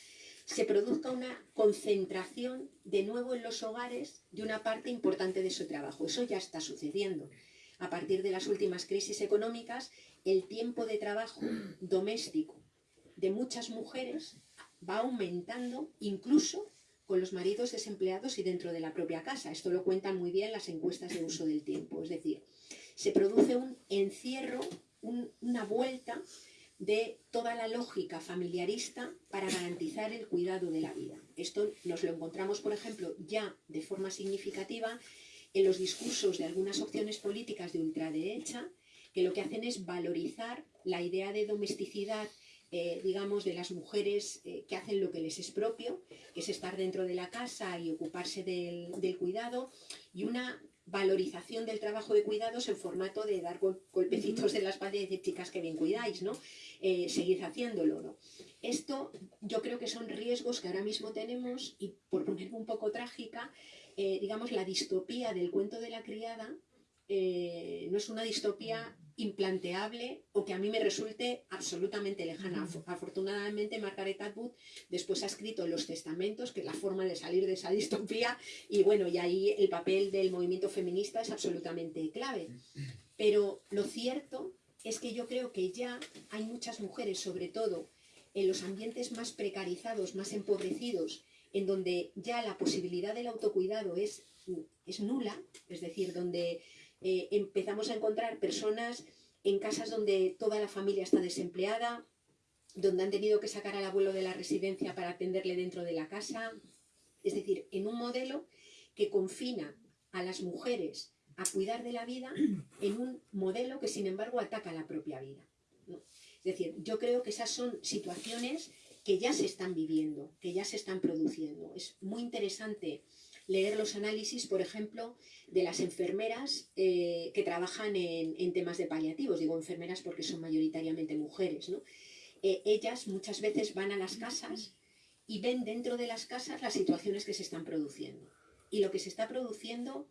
se produzca una concentración de nuevo en los hogares de una parte importante de su trabajo. Eso ya está sucediendo. A partir de las últimas crisis económicas, el tiempo de trabajo doméstico de muchas mujeres va aumentando incluso con los maridos desempleados y dentro de la propia casa. Esto lo cuentan muy bien las encuestas de uso del tiempo. Es decir, se produce un encierro, una vuelta de toda la lógica familiarista para garantizar el cuidado de la vida. Esto nos lo encontramos, por ejemplo, ya de forma significativa en los discursos de algunas opciones políticas de ultraderecha, que lo que hacen es valorizar la idea de domesticidad eh, digamos, de las mujeres eh, que hacen lo que les es propio, que es estar dentro de la casa y ocuparse del, cuidado, y una valorización del trabajo de cuidados en formato de dar golpecitos en la espalda y decir, chicas, que bien cuidáis, ¿no? Eh, seguid haciéndolo, ¿no? Esto yo creo que son riesgos que ahora mismo tenemos y por ponerme un poco trágica, digamos, la distopía del cuento de la criada no es una distopía implanteable o que a mí me resulte absolutamente lejana. Afortunadamente, Margaret Atwood después ha escrito Los Testamentos, que es la forma de salir de esa distopía, y bueno, y ahí el papel del movimiento feminista es absolutamente clave. Pero lo cierto es que yo creo que ya hay muchas mujeres, sobre todo en los ambientes más precarizados, más empobrecidos, en donde ya la posibilidad del autocuidado es, es nula, es decir, donde eh, empezamos a encontrar personas en casas donde toda la familia está desempleada, donde han tenido que sacar al abuelo de la residencia para atenderle dentro de la casa, es decir, en un modelo que confina a las mujeres a cuidar de la vida en un modelo que sin embargo ataca la propia vida. Es decir, yo creo que esas son situaciones que ya se están viviendo, que ya se están produciendo. Es muy interesante leer los análisis, por ejemplo, de las enfermeras eh, que trabajan en, temas de paliativos. Digo enfermeras porque son mayoritariamente mujeres. Eh, ellas muchas veces van a las casas y ven dentro de las casas las situaciones que se están produciendo. Y lo que se está produciendo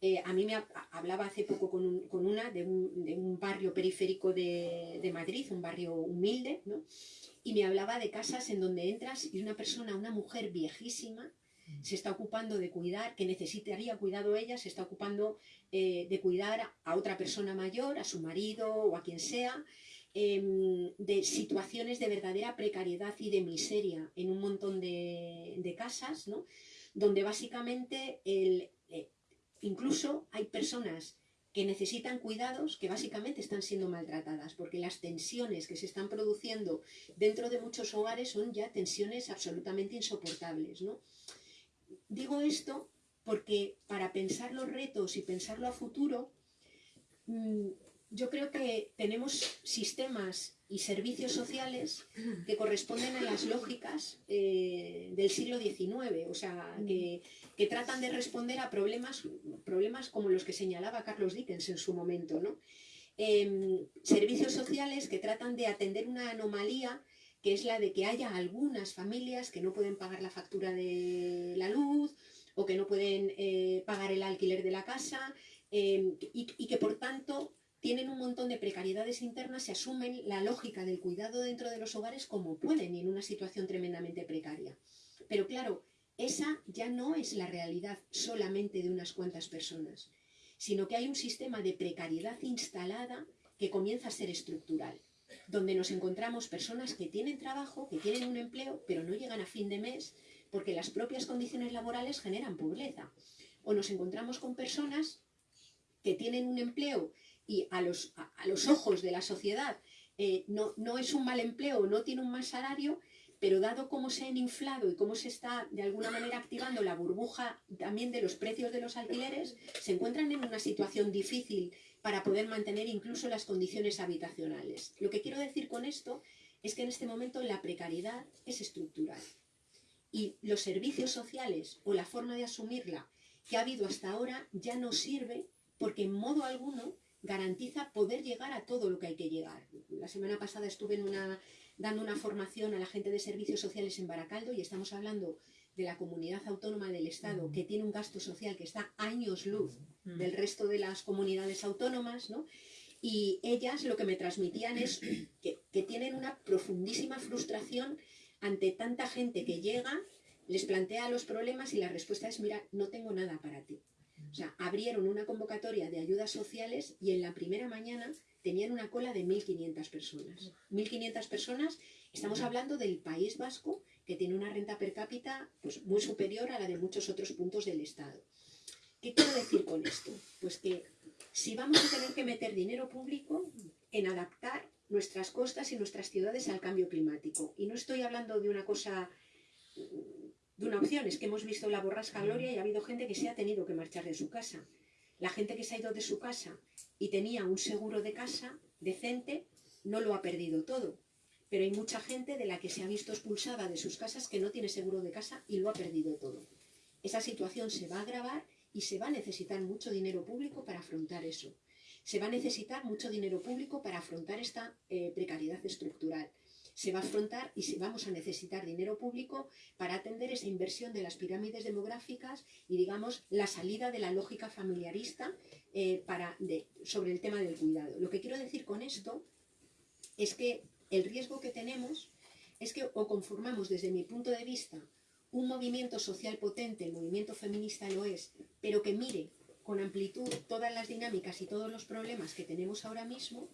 eh, a mí me hablaba hace poco con, una de un, barrio periférico de, Madrid, un barrio humilde, ¿no? Y me hablaba de casas en donde entras y una persona, una mujer viejísima, se está ocupando de cuidar, que necesitaría cuidado ella, se está ocupando eh, de cuidar a otra persona mayor, a su marido o a quien sea, em, de situaciones de verdadera precariedad y de miseria en un montón de, de casas, ¿no? donde básicamente el, Incluso hay personas que necesitan cuidados que básicamente están siendo maltratadas, porque las tensiones que se están produciendo dentro de muchos hogares son ya tensiones absolutamente insoportables. ¿no? Digo esto porque para pensar los retos y pensarlo a futuro, mm, yo creo que tenemos sistemas y servicios sociales que corresponden a las lógicas eh, del siglo XIX, o sea, que, tratan de responder a problemas, problemas como los que señalaba Carlos Dickens en su momento, ¿no? Em, servicios sociales que tratan de atender una anomalía que es la de que haya algunas familias que no pueden pagar la factura de la luz o que no pueden eh, pagar el alquiler de la casa em, y que por tanto tienen un montón de precariedades internas y asumen la lógica del cuidado dentro de los hogares como pueden y en una situación tremendamente precaria. Pero claro, esa ya no es la realidad solamente de unas cuantas personas, sino que hay un sistema de precariedad instalada que comienza a ser estructural, donde nos encontramos personas que tienen trabajo, que tienen un empleo, pero no llegan a fin de mes porque las propias condiciones laborales generan pobreza. O nos encontramos con personas que tienen un empleo y a los, a, los ojos de la sociedad eh, no, no, es un mal empleo, no tiene un mal salario, pero dado cómo se han inflado y cómo se está de alguna manera activando la burbuja también de los precios de los alquileres, se encuentran en una situación difícil para poder mantener incluso las condiciones habitacionales. Lo que quiero decir con esto es que en este momento la precariedad es estructural y los servicios sociales o la forma de asumirla que ha habido hasta ahora ya no sirve porque en modo alguno garantiza poder llegar a todo lo que hay que llegar. La semana pasada estuve en una, dando una formación a la gente de servicios sociales en Baracaldo y estamos hablando de la comunidad autónoma del Estado que tiene un gasto social que está años luz del resto de las comunidades autónomas, ¿no? Y ellas lo que me transmitían es que, que tienen una profundísima frustración ante tanta gente que llega, les plantea los problemas y la respuesta es, mira, no tengo nada para ti. O sea, abrieron una convocatoria de ayudas sociales y en la primera mañana tenían una cola de 1.500 personas. 1.500 personas, estamos hablando del País Vasco, que tiene una renta per cápita pues, muy superior a la de muchos otros puntos del Estado. ¿Qué quiero decir con esto? Pues que si vamos a tener que meter dinero público en adaptar nuestras costas y nuestras ciudades al cambio climático, y no estoy hablando de una cosa de una opción, es que hemos visto la borrasca Gloria y ha habido gente que se ha tenido que marchar de su casa. La gente que se ha ido de su casa y tenía un seguro de casa decente, no lo ha perdido todo. Pero hay mucha gente de la que se ha visto expulsada de sus casas que no tiene seguro de casa y lo ha perdido todo. Esa situación se va a agravar y se va a necesitar mucho dinero público para afrontar eso. Se va a necesitar mucho dinero público para afrontar esta eh, precariedad estructural se va a afrontar y si vamos a necesitar dinero público para atender esa inversión de las pirámides demográficas y, digamos, la salida de la lógica familiarista eh, para, sobre el tema del cuidado. Lo que quiero decir con esto es que el riesgo que tenemos es que o conformamos desde mi punto de vista un movimiento social potente, el movimiento feminista lo es, pero que mire con amplitud todas las dinámicas y todos los problemas que tenemos ahora mismo,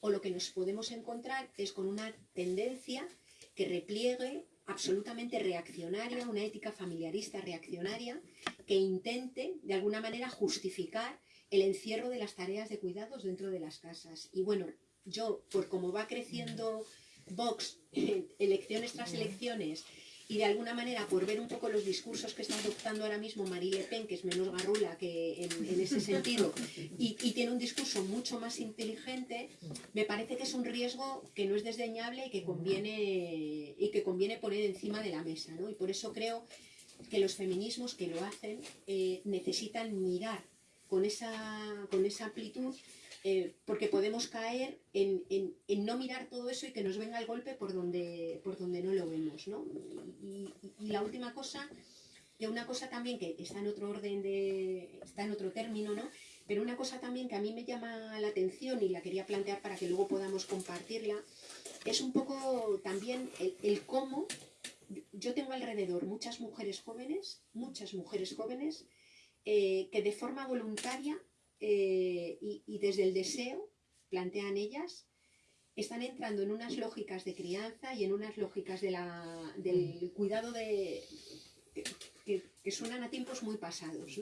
o lo que nos podemos encontrar es con una tendencia que repliegue absolutamente reaccionaria, una ética familiarista reaccionaria, que intente de alguna manera justificar el encierro de las tareas de cuidados dentro de las casas. Y bueno, yo, por cómo va creciendo Vox, elecciones tras elecciones, y de alguna manera por ver un poco los discursos que está adoptando ahora mismo Marie Le Pen, que es menos garrula que en, ese sentido, y, tiene un discurso mucho más inteligente, me parece que es un riesgo que no es desdeñable y que conviene, y que conviene poner encima de la mesa. ¿no? Y por eso creo que los feminismos que lo hacen eh, necesitan mirar con esa, con esa amplitud eh, porque podemos caer en, no mirar todo eso y que nos venga el golpe por donde, por donde no lo vemos. ¿no? Y, la última cosa, y una cosa también que está en otro orden, de, está en otro término, ¿no? pero una cosa también que a mí me llama la atención y la quería plantear para que luego podamos compartirla, es un poco también el, cómo yo tengo alrededor muchas mujeres jóvenes, muchas mujeres jóvenes, eh, que de forma voluntaria eh, y, desde el deseo, plantean ellas, están entrando en unas lógicas de crianza y en unas lógicas de la, del cuidado de, que, suenan a tiempos muy pasados.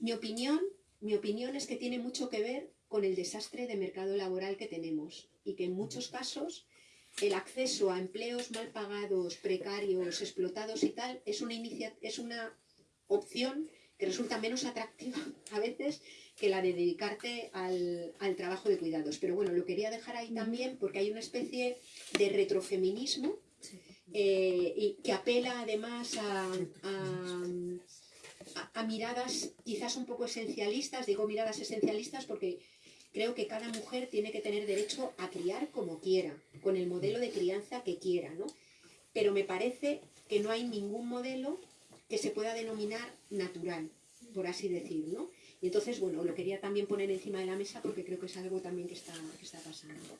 Mi, opinión, mi opinión es que tiene mucho que ver con el desastre de mercado laboral que tenemos y que en muchos casos el acceso a empleos mal pagados, precarios, explotados y tal es una, es una opción que resulta menos atractiva a veces que la de dedicarte al, trabajo de cuidados. Pero bueno, lo quería dejar ahí también porque hay una especie de retrofeminismo eh, y que apela además a, a, miradas quizás un poco esencialistas, digo miradas esencialistas porque creo que cada mujer tiene que tener derecho a criar como quiera, con el modelo de crianza que quiera, ¿no? Pero me parece que no hay ningún modelo que se pueda denominar natural, por así decir, ¿no? Y entonces, bueno, lo quería también poner encima de la mesa porque creo que es algo también que está, que está pasando.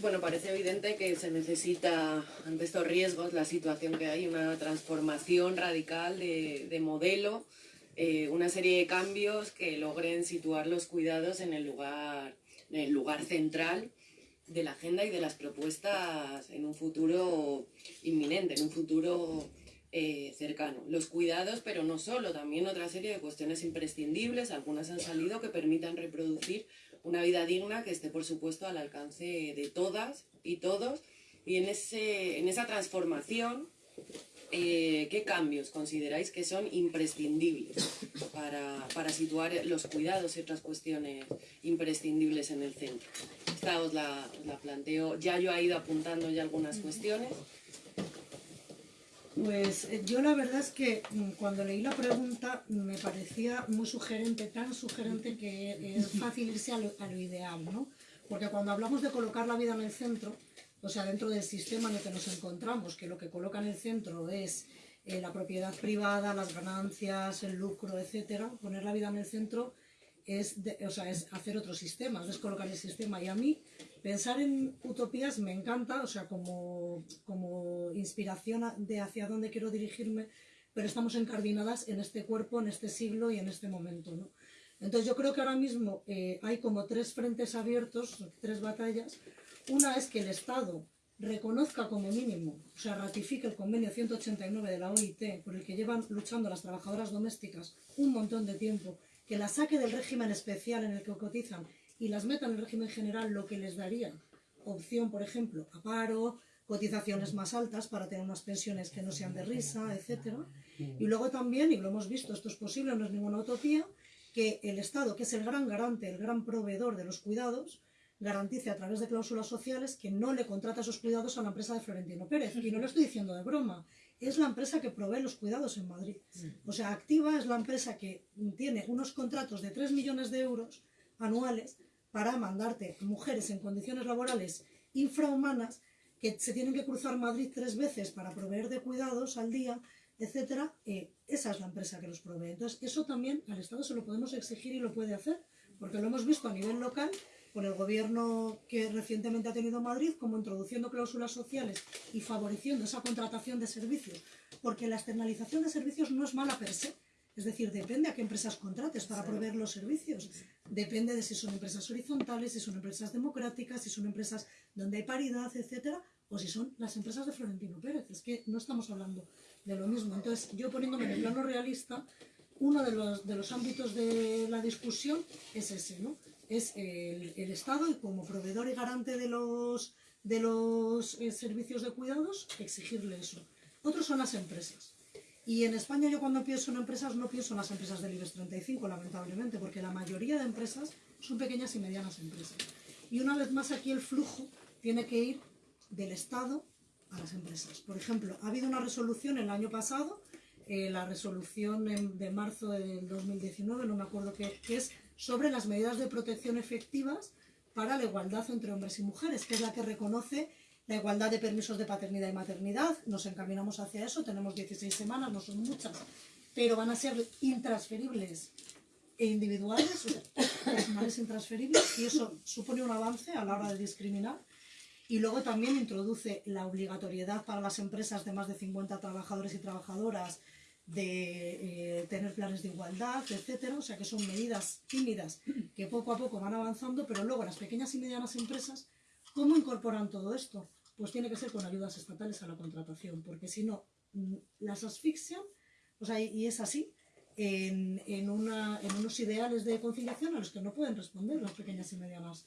Bueno, parece evidente que se necesita, ante estos riesgos, la situación que hay, una transformación radical de, modelo, eh, una serie de cambios que logren situar los cuidados en el lugar, en el lugar central de la agenda y de las propuestas en un futuro inminente, en un futuro eh, cercano. Los cuidados, pero no solo, también otra serie de cuestiones imprescindibles, algunas han salido que permitan reproducir una vida digna que esté, por supuesto, al alcance de todas y todos. Y en, ese, en esa transformación, eh, ¿qué cambios consideráis que son imprescindibles para, situar los cuidados y otras cuestiones imprescindibles en el centro? Esta os la, planteo, ya yo he ido apuntando ya algunas cuestiones.
Pues eh, yo la verdad es que mm, cuando leí la pregunta me parecía muy sugerente, tan sugerente que es fácil irse a lo, ideal, ¿no? Porque cuando hablamos de colocar la vida en el centro, o sea, dentro del sistema en el que nos encontramos, que lo que coloca en el centro es eh, la propiedad privada, las ganancias, el lucro, etcétera, poner la vida en el centro es, o sea, es hacer otro sistema, es descolocar el sistema. Y a mí pensar en utopías me encanta, o sea, como, como inspiración de hacia dónde quiero dirigirme, pero estamos encardinadas en este cuerpo, en este siglo y en este momento. ¿no? Entonces yo creo que ahora mismo eh, hay como tres frentes abiertos, tres batallas. Una es que el Estado reconozca como mínimo, o sea, ratifique el convenio 189 de la OIT, por el que llevan luchando las trabajadoras domésticas un montón de tiempo que las saque del régimen especial en el que cotizan y las meta en el régimen general, lo que les daría opción, por ejemplo, a paro, cotizaciones más altas para tener unas pensiones que no sean de risa, etc. Y luego también, y lo hemos visto, esto es posible, no es ninguna utopía, que el Estado, que es el gran garante, el gran proveedor de los cuidados, garantice a través de cláusulas sociales que no le contrata esos cuidados a la empresa de Florentino Pérez. Y no lo estoy diciendo de broma es la empresa que provee los cuidados en Madrid. O sea, Activa es la empresa que tiene unos contratos de 3 millones de euros anuales para mandarte mujeres en condiciones laborales infrahumanas que se tienen que cruzar Madrid tres veces para proveer de cuidados al día, etcétera, eh, esa es la empresa que los provee. Entonces, eso también al Estado se lo podemos exigir y lo puede hacer, porque lo hemos visto a nivel local por el gobierno que recientemente ha tenido Madrid, como introduciendo cláusulas sociales y favoreciendo esa contratación de servicios, porque la externalización de servicios no es mala per se, Es decir, depende a qué empresas contrates para proveer los servicios. Depende de si son empresas horizontales, si son empresas democráticas, si son empresas donde hay paridad, etcétera, o si son las empresas de Florentino Pérez. Es que no estamos hablando de lo mismo. Entonces, yo poniéndome en el plano realista, uno de los, de los ámbitos de la discusión es ese, ¿no? Es el, el Estado como proveedor y garante de los, de los eh, servicios de cuidados, exigirle eso. Otros son las empresas. Y en España yo cuando pienso en empresas no pienso en las empresas del IBEX 35, lamentablemente, porque la mayoría de empresas son pequeñas y medianas empresas. Y una vez más aquí el flujo tiene que ir del Estado a las empresas. Por ejemplo, ha habido una resolución el año pasado, eh, la resolución de marzo del 2019, no me acuerdo qué, que es sobre las medidas de protección efectivas para la igualdad entre hombres y mujeres, que es la que reconoce la igualdad de permisos de paternidad y maternidad. Nos encaminamos hacia eso, tenemos 16 semanas, no son muchas, pero van a ser intransferibles e individuales, personales intransferibles, y eso supone un avance a la hora de discriminar. Y luego también introduce la obligatoriedad para las empresas de más de 50 trabajadores y trabajadoras de eh, tener planes de igualdad, etcétera. O sea que son medidas tímidas que poco a poco van avanzando, pero luego las pequeñas y medianas empresas, ¿cómo incorporan todo esto? Pues tiene que ser con ayudas estatales a la contratación, porque si no, mm, las asfixian, o sea, y- es así, en, en unos ideales de conciliación a los que no pueden responder las pequeñas y medianas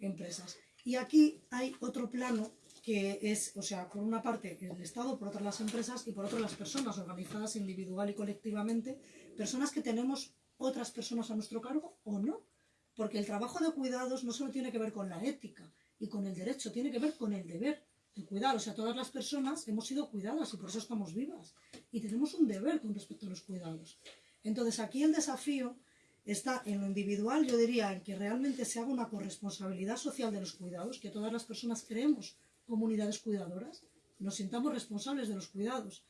empresas. Y aquí hay otro plano que es, o sea, por una parte el Estado, por otra las empresas y por otra las personas organizadas individual y colectivamente, personas que tenemos otras personas a nuestro cargo o no. Porque el trabajo de cuidados no solo tiene que ver con la ética y con el derecho, tiene que ver con el deber de cuidar. O sea, todas las personas hemos sido cuidadas y por eso estamos vivas. Y tenemos un deber con respecto a los cuidados. Entonces aquí el desafío está en lo individual, yo diría, en que realmente se haga una corresponsabilidad social de los cuidados, que todas las personas creemos comunidades cuidadoras, nos sintamos responsables de los cuidados,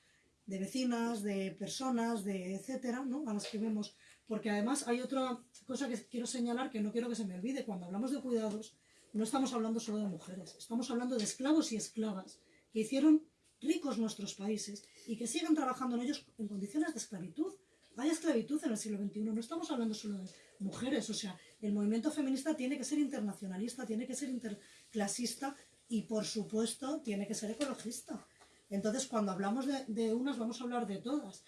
de vecinas, de personas, de etcétera, ¿no? A las que vemos. Porque además hay otra cosa que quiero señalar que no quiero que se me olvide. Cuando hablamos de cuidados, no estamos hablando solo de mujeres, estamos hablando de esclavos y esclavas que hicieron ricos nuestros países y que siguen trabajando en ellos en condiciones de esclavitud. Hay esclavitud en el siglo XXI, no estamos hablando solo de mujeres, o sea, el movimiento feminista tiene que ser internacionalista, tiene que ser interclasista y por supuesto tiene que ser ecologista. Entonces, cuando hablamos de, unas, vamos a hablar de todas.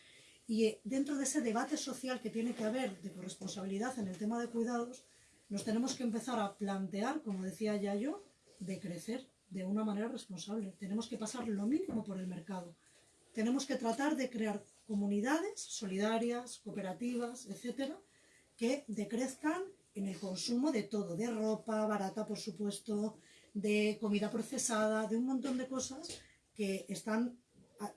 Y eh, dentro de ese debate social que tiene que haber de corresponsabilidad en el tema de cuidados, nos tenemos que empezar a plantear, como decía ya yo, de crecer de una manera responsable. Tenemos que pasar lo mínimo por el mercado. Tenemos que tratar de crear comunidades solidarias, cooperativas, etcétera, que decrezcan en el consumo de todo, de ropa barata, por supuesto, de comida procesada, de un montón de cosas que están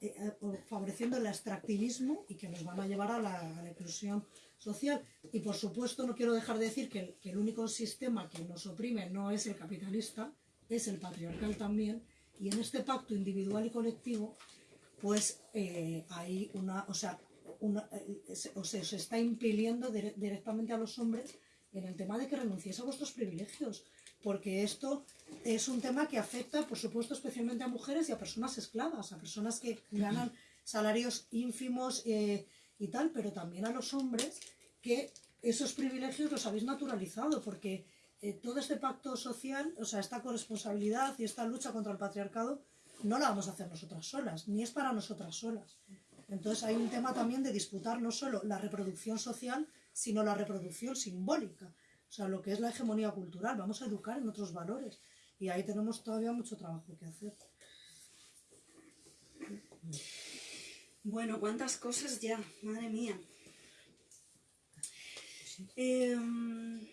eh, eh, favoreciendo el extractivismo y que nos van a llevar a la, a inclusión social. Y por supuesto no quiero dejar de decir que el, único sistema que nos oprime no es el capitalista, es el patriarcal también. Y en este pacto individual y colectivo, pues eh, hay una, o sea, una, se- o sea, se está impidiendo dire- directamente a los hombres en el tema de que renunciéis a vuestros privilegios, porque esto es un tema que afecta, por supuesto, especialmente a mujeres y a personas esclavas, a personas que ganan salarios ínfimos eh, y tal, pero también a los hombres que esos privilegios los habéis naturalizado, porque eh, todo este pacto social, o sea, esta corresponsabilidad y esta lucha contra el patriarcado, no la vamos a hacer nosotras solas, ni es para nosotras solas. Entonces hay un tema también de disputar no solo la reproducción social, sino la reproducción simbólica, o sea, lo que es la hegemonía cultural. Vamos a educar en otros valores y ahí tenemos todavía mucho trabajo que hacer.
Bueno, cuántas cosas ya, madre mía. Em,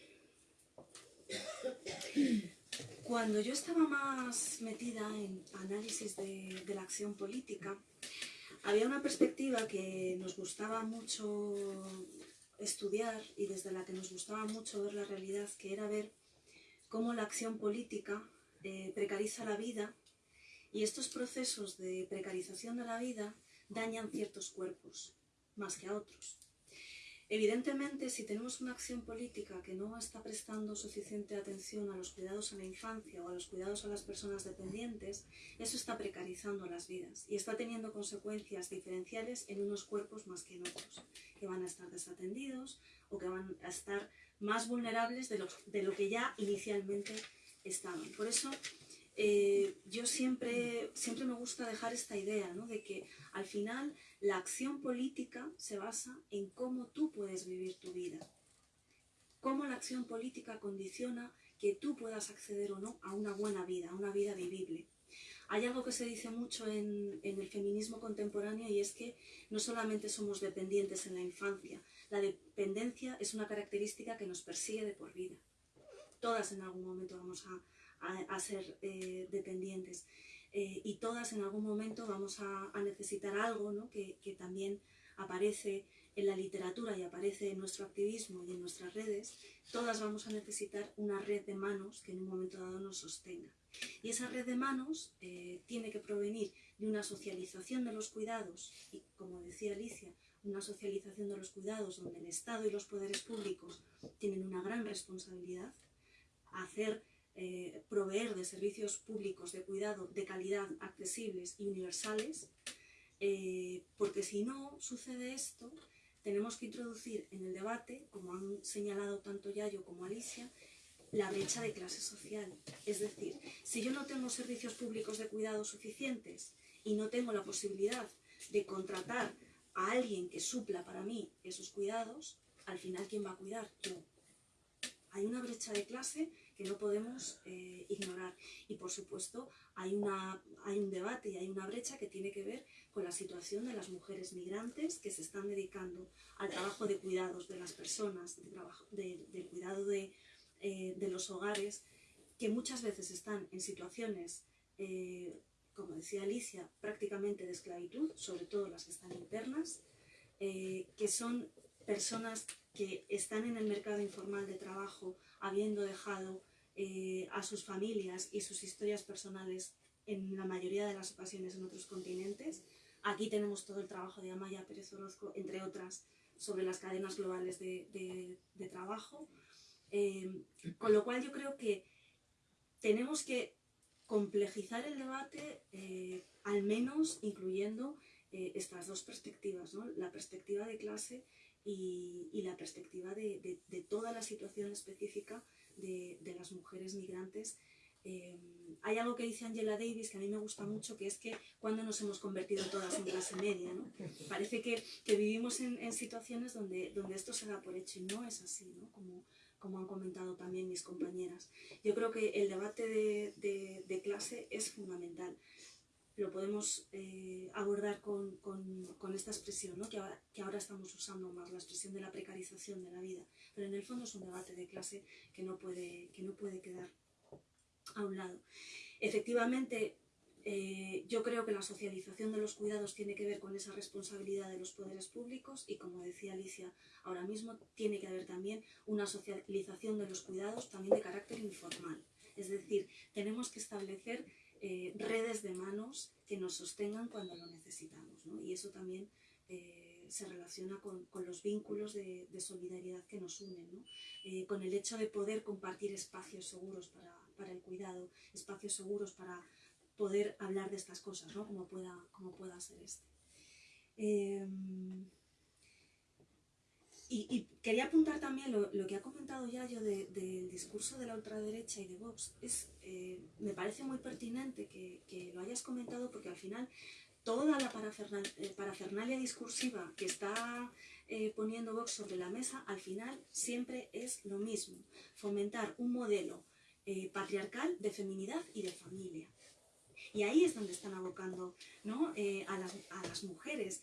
cuando yo estaba más metida en análisis de, de la acción política, había una perspectiva que nos gustaba mucho estudiar y desde la que nos gustaba mucho ver la realidad, que era ver cómo la acción política eh, precariza la vida y estos procesos de precarización de la vida dañan ciertos cuerpos más que a otros. Evidentemente, si tenemos una acción política que no está prestando suficiente atención a los cuidados a la infancia o a los cuidados a las personas dependientes, eso está precarizando las vidas y está teniendo consecuencias diferenciales en unos cuerpos más que en otros, que van a estar desatendidos o que van a estar más vulnerables de lo, de lo que ya inicialmente estaban. Por eso, eh, yo siempre, siempre me gusta dejar esta idea ¿no? de que al final la acción política se basa en cómo tú puedes vivir tu vida. Cómo la acción política condiciona que tú puedas acceder o no a una buena vida, a una vida vivible. Hay algo que se dice mucho en, el feminismo contemporáneo y es que no solamente somos dependientes en la infancia, la dependencia es una característica que nos persigue de por vida. Todas en algún momento vamos a ser eh, dependientes eh, y todas en algún momento vamos a, necesitar algo ¿no? que, que, también aparece en la literatura y aparece en nuestro activismo y en nuestras redes, todas vamos a necesitar una red de manos que en un momento dado nos sostenga. Y esa red de manos eh, tiene que provenir de una socialización de los cuidados y, como decía Alicia, una socialización de los cuidados donde el Estado y los poderes públicos tienen una gran responsabilidad, hacer eh, proveer de servicios públicos de cuidado de calidad, accesibles y universales, eh, porque si no sucede esto, tenemos que introducir en el debate, como han señalado tanto Yayo como Alicia, la brecha de clase social. Es decir, si yo no tengo servicios públicos de cuidado suficientes y no tengo la posibilidad de contratar a alguien que supla para mí esos cuidados, al final, ¿quién va a cuidar? Yo. Hay una brecha de clase que no podemos eh, ignorar. Y por supuesto hay, una, hay un debate y hay una brecha que tiene que ver con la situación de las mujeres migrantes que se están dedicando al trabajo de cuidados de las personas, de trabajo, de, del cuidado de, eh, de, los hogares, que muchas veces están en situaciones, eh, como decía Alicia, prácticamente de esclavitud, sobre todo las que están internas, eh, que son personas que están en el mercado informal de trabajo habiendo dejado eh, a sus familias y sus historias personales en la mayoría de las ocasiones en otros continentes. Aquí tenemos todo el trabajo de Amaya Pérez Orozco, entre otras, sobre las cadenas globales de, de, de trabajo. Eh, con lo cual yo creo que tenemos que complejizar el debate, eh, al menos incluyendo eh, estas dos perspectivas, ¿no? la perspectiva de clase y, y la perspectiva de, de, de, toda la situación específica de, de las mujeres migrantes. Eh, hay algo que dice Angela Davis que a mí me gusta mucho, que es que cuando nos hemos convertido todas en clase media, ¿no? Parece que, que vivimos en, en, situaciones donde, donde esto se da por hecho y no es así, ¿no? Como, como han comentado también mis compañeras. Yo creo que el debate de, de, de clase es fundamental lo podemos eh, abordar con, con, con, esta expresión, ¿no? que, ahora, que ahora estamos usando más, la expresión de la precarización de la vida. Pero en el fondo es un debate de clase que no puede, que no puede quedar a un lado. Efectivamente, eh, yo creo que la socialización de los cuidados tiene que ver con esa responsabilidad de los poderes públicos y, como decía Alicia, ahora mismo tiene que haber también una socialización de los cuidados también de carácter informal. Es decir, tenemos que establecer eh, redes de manos que nos sostengan cuando lo necesitamos. ¿no? Y eso también eh, se relaciona con, con los vínculos de, solidaridad que nos unen, ¿no? eh, con el hecho de poder compartir espacios seguros para, para, el cuidado, espacios seguros para poder hablar de estas cosas, ¿no? como, pueda, como pueda ser este. Y, y, quería apuntar también lo, que ha comentado Yayo del de, discurso de la ultraderecha y de Vox. Es, eh, me parece muy pertinente que, lo hayas comentado porque al final toda la eh, parafernalia discursiva que está eh, poniendo Vox sobre la mesa, al final siempre es lo mismo. Fomentar un modelo eh, patriarcal de feminidad y de familia. Y ahí es donde están abocando ¿no? A las mujeres.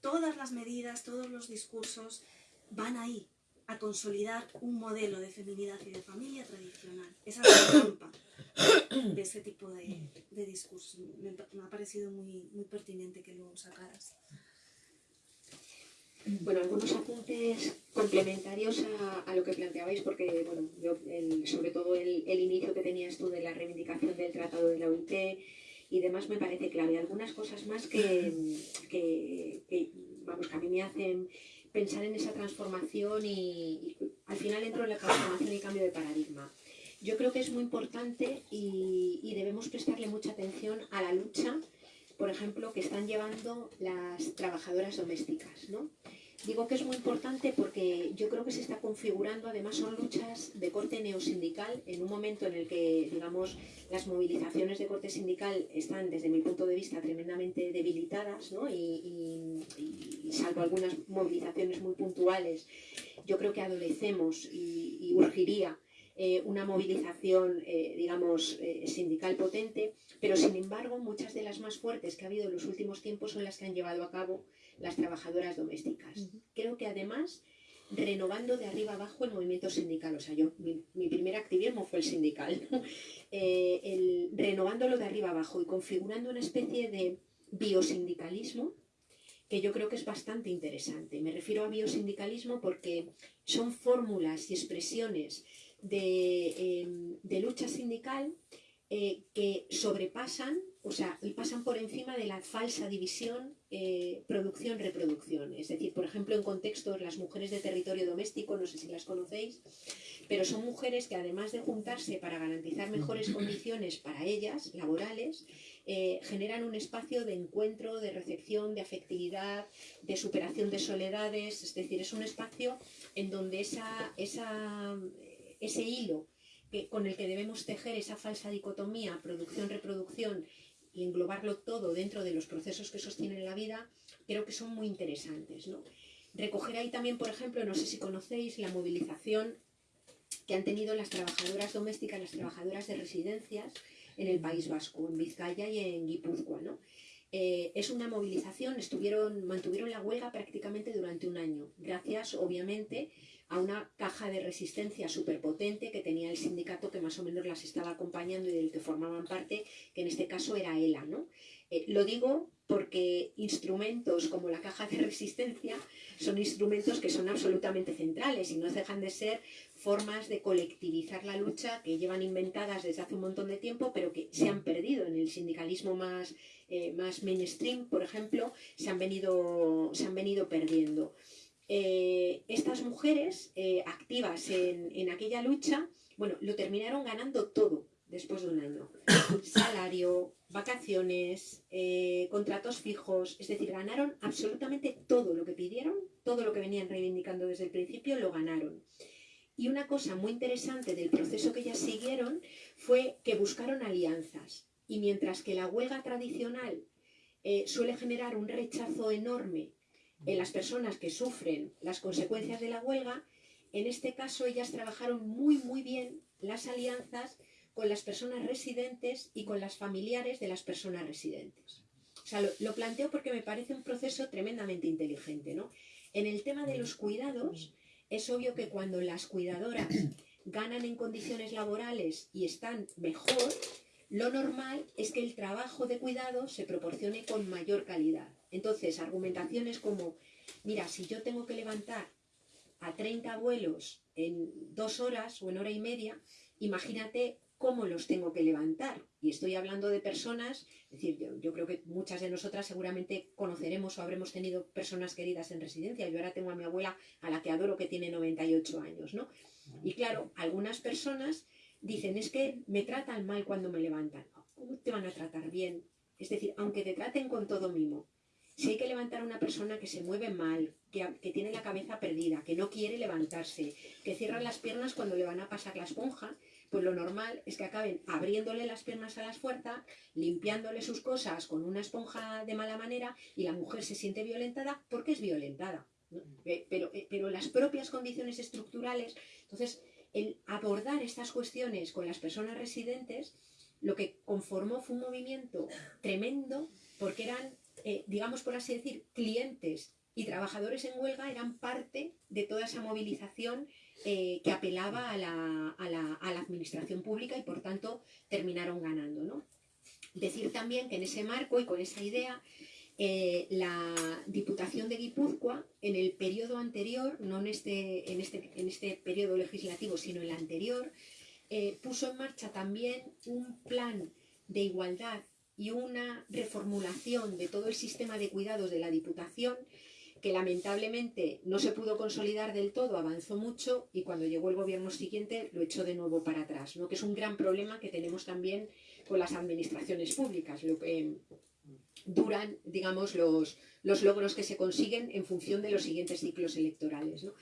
Todas las medidas, todos los discursos van ahí a consolidar un modelo de feminidad y de familia tradicional. Esa es la trampa de ese tipo de, de discurso. Me, ha parecido muy, muy pertinente que lo sacaras.
Bueno, algunos apuntes complementarios a, lo que planteabais, porque, bueno, sobre todo el, el, inicio que tenías tú de la reivindicación del Tratado de la OIT y demás me parece clave. Algunas cosas más que, que, que vamos, que a mí me hacen pensar en esa transformación y, al final entro en la transformación y cambio de paradigma. Yo creo que es muy importante y, y debemos prestarle mucha atención a la lucha, por ejemplo, que están llevando las trabajadoras domésticas. ¿no? Digo que es muy importante porque yo creo que se está configurando, además son luchas de corte neosindical, en un momento en el que, digamos, las movilizaciones de corte sindical están, desde mi punto de vista, tremendamente debilitadas, ¿no? y, salvo algunas movilizaciones muy puntuales, yo creo que adolecemos y, urgiría eh, una movilización, eh, digamos, eh, sindical potente, pero sin embargo muchas de las más fuertes que ha habido en los últimos tiempos son las que han llevado a cabo las trabajadoras domésticas. Creo que además renovando de arriba abajo el movimiento sindical. O sea, yo, mi, primer activismo fue el sindical. Eh, el, renovándolo de arriba abajo y configurando una especie de biosindicalismo que yo creo que es bastante interesante. Me refiero a biosindicalismo porque son fórmulas y expresiones de, em, de lucha sindical eh, que sobrepasan, o sea, pasan por encima de la falsa división eh, producción-reproducción. Es decir, por ejemplo, en contextos, las mujeres de territorio doméstico, no sé si las conocéis, pero son mujeres que además de juntarse para garantizar mejores condiciones para ellas, laborales, eh, generan un espacio de encuentro, de recepción, de afectividad, de superación de soledades, es decir, es un espacio en donde esa, ese hilo con el que debemos tejer esa falsa dicotomía producción-reproducción y englobarlo todo dentro de los procesos que sostienen la vida, creo que son muy interesantes. Recoger ahí también, por ejemplo, no sé si conocéis la movilización que han tenido las trabajadoras domésticas, las trabajadoras de residencias en el País Vasco, en Vizcaya y en Guipúzcoa. Eh, es una movilización, estuvieron, mantuvieron la huelga prácticamente durante un año, gracias obviamente a una caja de resistencia superpotente que tenía el sindicato que más o menos las estaba acompañando y del que formaban parte, que en este caso era ELA. ¿no? Eh, lo digo porque instrumentos como la caja de resistencia son instrumentos que son absolutamente centrales y no dejan de ser formas de colectivizar la lucha que llevan inventadas desde hace un montón de tiempo, pero que se han perdido en el sindicalismo más, eh, más mainstream, por ejemplo, se han venido, se han venido perdiendo. Eh, estas mujeres eh, activas en, aquella lucha, bueno, lo terminaron ganando todo después de un año. Salario, vacaciones, eh, contratos fijos, es decir, ganaron absolutamente todo lo que pidieron, todo lo que venían reivindicando desde el principio, lo ganaron. Y una cosa muy interesante del proceso que ellas siguieron fue que buscaron alianzas. Y mientras que la huelga tradicional suele generar un rechazo enorme en las personas que sufren las consecuencias de la huelga, en este caso ellas trabajaron muy, muy bien las alianzas con las personas residentes y con las familiares de las personas residentes. O sea, lo, planteo porque me parece un proceso tremendamente inteligente, ¿no? En el tema de los cuidados, es obvio que cuando las cuidadoras ganan en condiciones laborales y están mejor, lo normal es que el trabajo de cuidado se proporcione con mayor calidad. Entonces, argumentaciones como, mira, si yo tengo que levantar a 30 abuelos en dos horas o en hora y media, imagínate cómo los tengo que levantar. Y estoy hablando de personas, es decir, yo, creo que muchas de nosotras seguramente conoceremos o habremos tenido personas queridas en residencia. Yo ahora tengo a mi abuela, a la que adoro, que tiene 98 años, ¿no? Y claro, algunas personas dicen, es que me tratan mal cuando me levantan. ¿Cómo te van a tratar bien? Es decir, aunque te traten con todo mimo, si hay que levantar a una persona que se mueve mal, que, tiene la cabeza perdida, que no quiere levantarse, que cierra las piernas cuando le van a pasar la esponja, pues lo normal es que acaben abriéndole las piernas a las fuerzas, limpiándole sus cosas con una esponja de mala manera y la mujer se siente violentada porque es violentada. Eh, pero, eh, pero las propias condiciones estructurales, entonces el abordar estas cuestiones con las personas residentes, lo que conformó fue un movimiento tremendo porque eran eh, digamos por así decir, clientes y trabajadores en huelga eran parte de toda esa movilización eh, que apelaba a la, administración pública y por tanto terminaron ganando. ¿no? Decir también que en ese marco y con esa idea, eh, la Diputación de Guipúzcoa, en el periodo anterior, no en este, en este, en este periodo legislativo, sino en el anterior, puso en marcha también un plan de igualdad y una reformulación de todo el sistema de cuidados de la Diputación que lamentablemente no se pudo consolidar del todo, avanzó mucho y cuando llegó el gobierno siguiente lo echó de nuevo para atrás, ¿no? que es un gran problema que tenemos también con las administraciones públicas, lo que duran, digamos, los, los logros que se consiguen en función de los siguientes ciclos electorales. ¿no?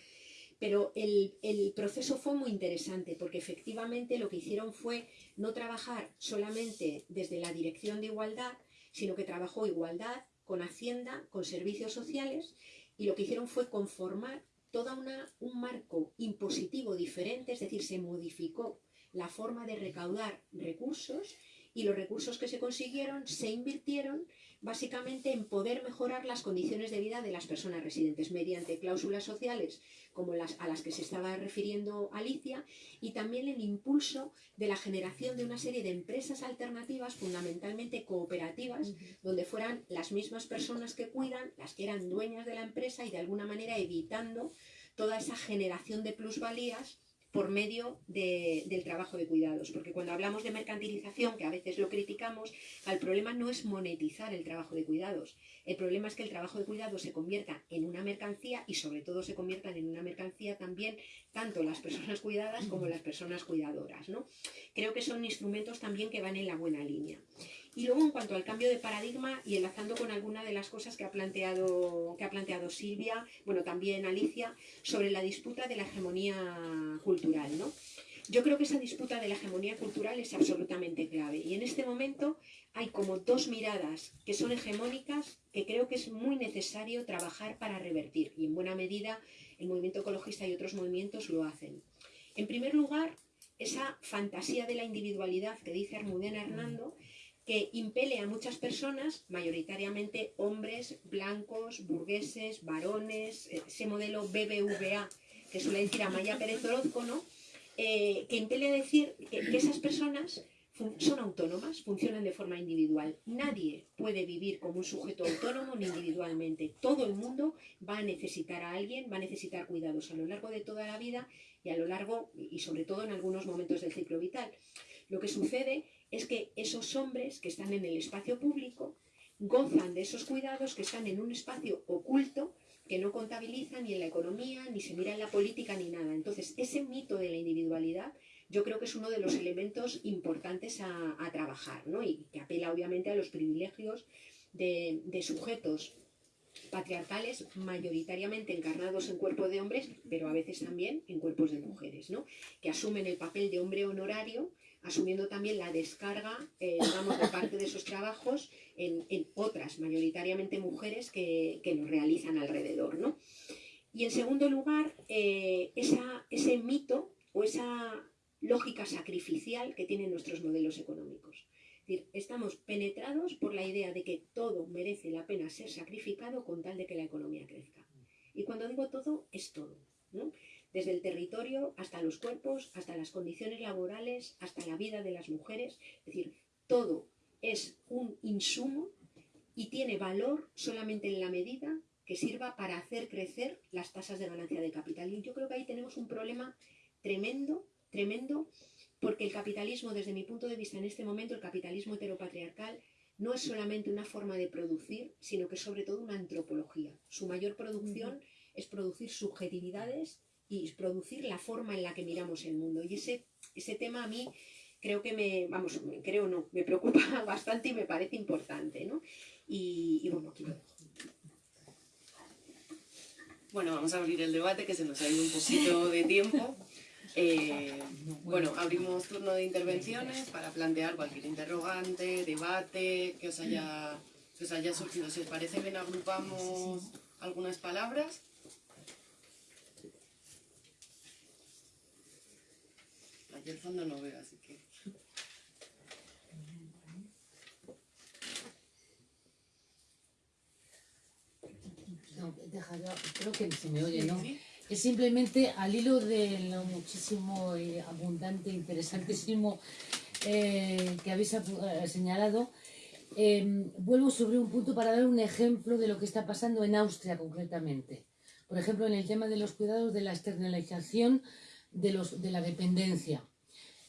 Pero el, el, proceso fue muy interesante porque efectivamente lo que hicieron fue no trabajar solamente desde la dirección de igualdad, sino que trabajó igualdad con Hacienda, con servicios sociales y lo que hicieron fue conformar todo un marco impositivo diferente, es decir, se modificó la forma de recaudar recursos y los recursos que se consiguieron se invirtieron básicamente en poder mejorar las condiciones de vida de las personas residentes mediante cláusulas sociales como las a las que se estaba refiriendo Alicia y también el impulso de la generación de una serie de empresas alternativas fundamentalmente cooperativas donde fueran las mismas personas que cuidan las que eran dueñas de la empresa y de alguna manera evitando toda esa generación de plusvalías por medio de, del trabajo de cuidados. Porque cuando hablamos de mercantilización, que a veces lo criticamos, el problema no es monetizar el trabajo de cuidados. El problema es que el trabajo de cuidados se convierta en una mercancía y sobre todo se conviertan en una mercancía también tanto las personas cuidadas como las personas cuidadoras. ¿no? Creo que son instrumentos también que van en la buena línea. Y luego en cuanto al cambio de paradigma y enlazando con alguna de las cosas que ha planteado, que ha planteado Silvia, bueno también Alicia, sobre la disputa de la hegemonía cultural. ¿no? Yo creo que esa disputa de la hegemonía cultural es absolutamente clave y en este momento hay como dos miradas que son hegemónicas que creo que es muy necesario trabajar para revertir y en buena medida el movimiento ecologista y otros movimientos lo hacen. En primer lugar, esa fantasía de la individualidad que dice Armudena Hernando, que impele a muchas personas, mayoritariamente hombres, blancos, burgueses, varones, ese modelo BBVA que suele decir Amaya Pérez Orozco, ¿no? Eh, que impele a decir que, que esas personas son autónomas, funcionan de forma individual. Nadie puede vivir como un sujeto autónomo ni individualmente. Todo el mundo va a necesitar a alguien, va a necesitar cuidados a lo largo de toda la vida y a lo largo y sobre todo en algunos momentos del ciclo vital. Lo que sucede es que esos hombres que están en el espacio público gozan de esos cuidados que están en un espacio oculto que no contabiliza ni en la economía, ni se mira en la política, ni nada. Entonces, ese mito de la individualidad yo creo que es uno de los elementos importantes a, trabajar, ¿no? Y que apela obviamente a los privilegios de, de sujetos patriarcales mayoritariamente encarnados en cuerpos de hombres, pero a veces también en cuerpos de mujeres, ¿no? que asumen el papel de hombre honorario asumiendo también la descarga, eh, de parte de esos trabajos en, otras, mayoritariamente mujeres, que, que, los realizan alrededor, ¿no? Y en segundo lugar, eh, ese mito o esa lógica sacrificial que tienen nuestros modelos económicos. Estamos penetrados por la idea de que todo merece la pena ser sacrificado con tal de que la economía crezca. Y cuando digo todo, es todo. Desde el territorio hasta los cuerpos, hasta las condiciones laborales, hasta la vida de las mujeres. Es decir, todo es un insumo y tiene valor solamente en la medida que sirva para hacer crecer las tasas de ganancia de capital. Y yo creo que ahí tenemos un problema tremendo, tremendo, porque el capitalismo, desde mi punto de vista en este momento, el capitalismo heteropatriarcal, no es solamente una forma de producir, sino que es sobre todo una antropología. Su mayor producción es producir subjetividades y producir la forma en la que miramos el mundo. Y ese, ese tema a mí creo que me, vamos, creo no, me preocupa bastante y me parece importante, ¿no? Y, bueno, aquí lo dejo.
Bueno, vamos a abrir el debate, que se nos ha ido un poquito de tiempo. Eh, bueno, abrimos turno de intervenciones para plantear cualquier interrogante, debate que os haya, que os haya surgido. Si os parece bien, agrupamos algunas palabras. Aquí el fondo no veo, así que...
No, deja, creo que se me oye, ¿no? Es simplemente al hilo de lo muchísimo y abundante, interesantísimo eh, que habéis eh, señalado, eh, vuelvo sobre un punto para dar un ejemplo de lo que está pasando en Austria concretamente. Por ejemplo, en el tema de los cuidados de la externalización de, los, de la dependencia.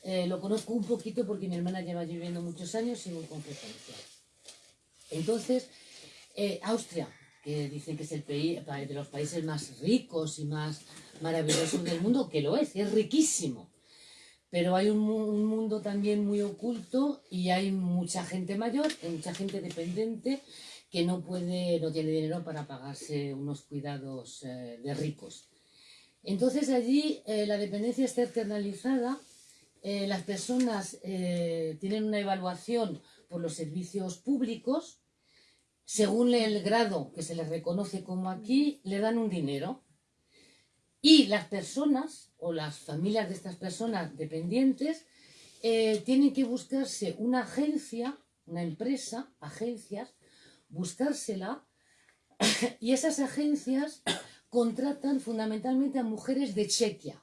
Eh, lo conozco un poquito porque mi hermana lleva viviendo muchos años y muy con frecuencia. Entonces, eh, Austria, que dicen que es el de los países más ricos y más maravillosos del mundo, que lo es, es riquísimo. Pero hay un, un mundo también muy oculto y hay mucha gente mayor, mucha gente dependiente que no puede, no tiene dinero para pagarse unos cuidados eh, de ricos. Entonces allí eh, la dependencia está externalizada, eh, las personas tienen una evaluación por los servicios públicos, según el grado que se les reconoce como aquí, le dan un dinero. Y las personas o las familias de estas personas dependientes tienen que buscarse una agencia, una empresa, agencias, buscársela y esas agencias contratan fundamentalmente a mujeres de Chequia.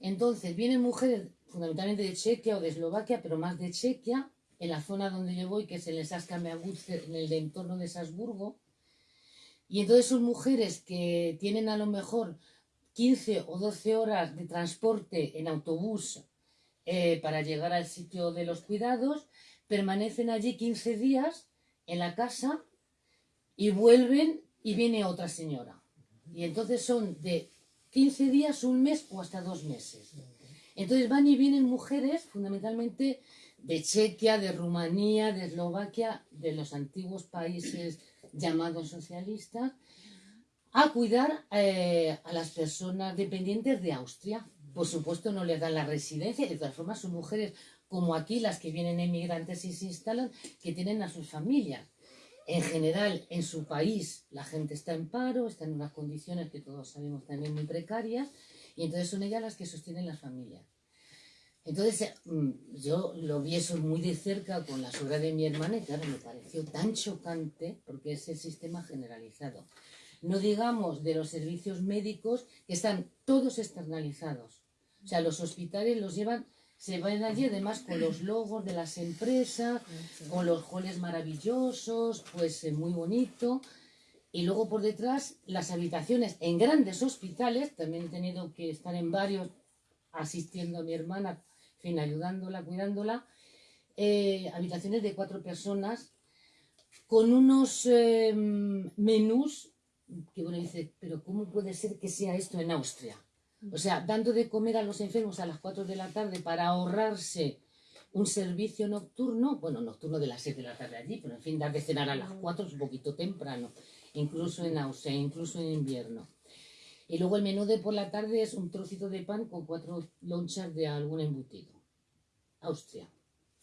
Entonces vienen mujeres fundamentalmente de Chequia o de Eslovaquia, pero más de Chequia, en la zona donde yo voy, que es en el en el entorno de Salzburgo. Y entonces son mujeres que tienen a lo mejor 15 o 12 horas de transporte en autobús eh, para llegar al sitio de los cuidados, permanecen allí 15 días en la casa y vuelven y viene otra señora. Y entonces son de 15 días, un mes o hasta dos meses. Entonces van y vienen mujeres fundamentalmente de Chequia, de Rumanía, de Eslovaquia, de los antiguos países llamados socialistas, a cuidar eh, a las personas dependientes de Austria. Por supuesto no les dan la residencia, de todas formas son mujeres como aquí las que vienen emigrantes y se instalan, que tienen a sus familias. En general, en su país la gente está en paro, está en unas condiciones que todos sabemos también muy precarias, y entonces son ellas las que sostienen las familias. Entonces, mm, yo lo vi eso muy de cerca con la suegra de mi hermana y claro, me pareció tan chocante porque es el sistema generalizado. No digamos de los servicios médicos que están todos externalizados. O sea, los hospitales los llevan se van allí además con los logos de las empresas, con los joles maravillosos, pues eh, muy bonito. Y luego por detrás las habitaciones en grandes hospitales, también he tenido que estar en varios asistiendo a mi hermana, en fin, ayudándola, cuidándola, eh, habitaciones de cuatro personas con unos em, menús que uno dice, pero ¿cómo puede ser que sea esto en Austria? O sea, dando de comer a los enfermos a las 4 de la tarde para ahorrarse un servicio nocturno, bueno, nocturno de las 7 de la tarde allí, pero en fin, dar de cenar a las 4 es un poquito temprano, incluso en Austria, incluso en invierno. Y luego el menú de por la tarde es un trocito de pan con cuatro lonchas de algún embutido. Austria,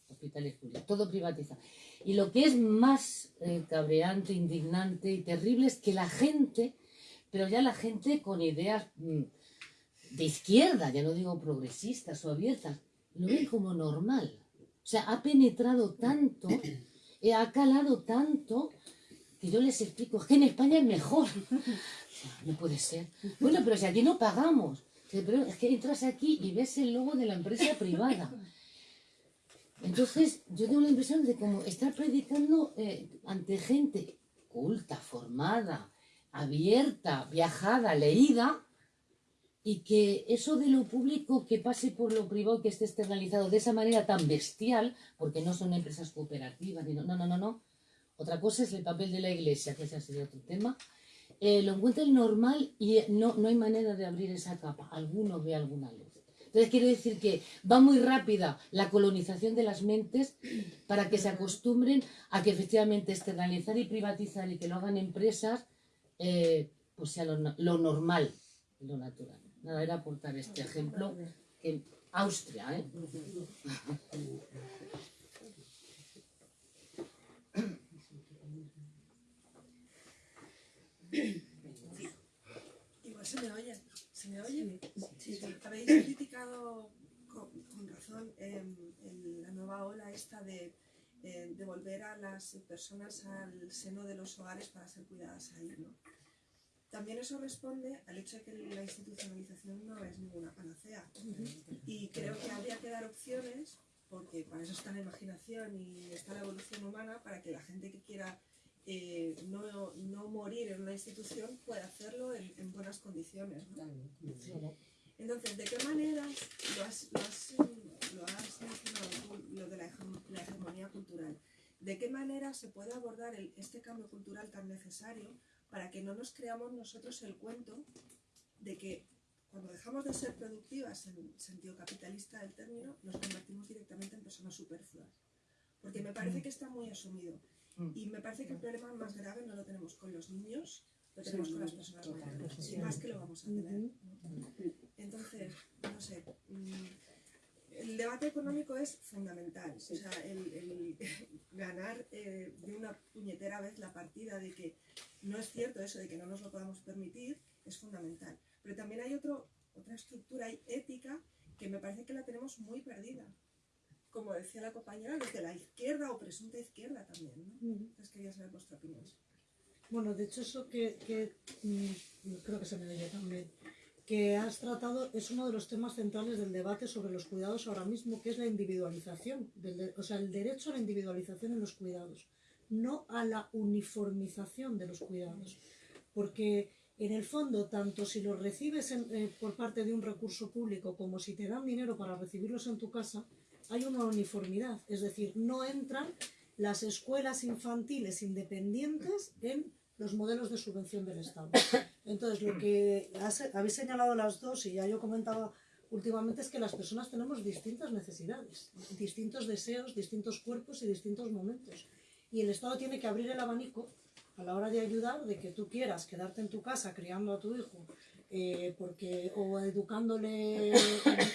hospitales públicos, todo privatizado. Y lo que es más eh, cabreante, indignante y terrible es que la gente, pero ya la gente con ideas... Mm, de izquierda, ya no digo progresistas o abiertas, lo ven como normal. O sea, ha penetrado tanto, eh, ha calado tanto, que yo les explico, es que en España es mejor. No puede ser. Bueno, pero si aquí no pagamos. Pero es que entras aquí y ves el logo de la empresa privada. Entonces, yo tengo la impresión de como estar predicando eh, ante gente culta, formada, abierta, viajada, leída, y que eso de lo público que pase por lo privado que esté externalizado de esa manera tan bestial, porque no son empresas cooperativas, no, no, no, no. Otra cosa es el papel de la iglesia, que ese sería otro tema. Eh, lo encuentran normal y no, no hay manera de abrir esa capa. Alguno ve alguna luz. Entonces quiero decir que va muy rápida la colonización de las mentes para que se acostumbren a que efectivamente externalizar y privatizar y que lo hagan empresas, eh, pues sea lo normal, lo natural. Nada, era aportar este ejemplo en Austria, ¿eh?
Igual se me oye. ¿Se me oye? Sí. Habéis criticado con, razón en la nueva ola esta de, de volver a las personas al seno de los hogares para ser cuidadas ahí, ¿no? También eso responde al hecho de que la institucionalización no es ninguna panacea. Y creo que habría que dar opciones, porque para eso está la imaginación y está la evolución humana, para que la gente que quiera eh, no, no, morir en una institución pueda hacerlo en, buenas condiciones. Entonces, ¿de qué manera lo has, lo has, lo has mencionado lo de la, hegemonía cultural? ¿De qué manera se puede abordar este cambio cultural tan necesario para que no nos creamos nosotros el cuento de que cuando dejamos de ser productivas en el sentido capitalista del término, nos convertimos directamente en personas superfluas? Porque me parece que está muy asumido. Mm. Y me parece que el problema más grave no lo tenemos con los niños, lo tenemos con las personas mayores. Más que lo vamos a tener. Entonces, no sé. Mm, el debate económico es fundamental. O sea, el, ganar eh, de una puñetera vez la partida de que no es cierto eso de que no nos lo podamos permitir es fundamental. Pero también hay otro, otra estructura ética que me parece que la tenemos muy perdida. Como decía la compañera, los de la izquierda o presunta izquierda también. ¿no? Entonces quería saber vuestra opinión.
Bueno, de hecho eso que, que mm, creo que se me oye también que has tratado es uno de los temas centrales del debate sobre los cuidados ahora mismo, que es la individualización, o sea, el derecho a la individualización en los cuidados, no a la uniformización de los cuidados. Porque en el fondo, tanto si los recibes eh, por parte de un recurso público como si te dan dinero para recibirlos en tu casa, hay una uniformidad. Es decir, no entran las escuelas infantiles independientes en los modelos de subvención del Estado. Entonces, lo que habéis señalado las dos y ya yo comentaba últimamente es que las personas tenemos distintas necesidades, distintos deseos, distintos cuerpos y distintos momentos. Y el Estado tiene que abrir el abanico a la hora de ayudar de que tú quieras quedarte en tu casa criando a tu hijo eh, porque, o educándole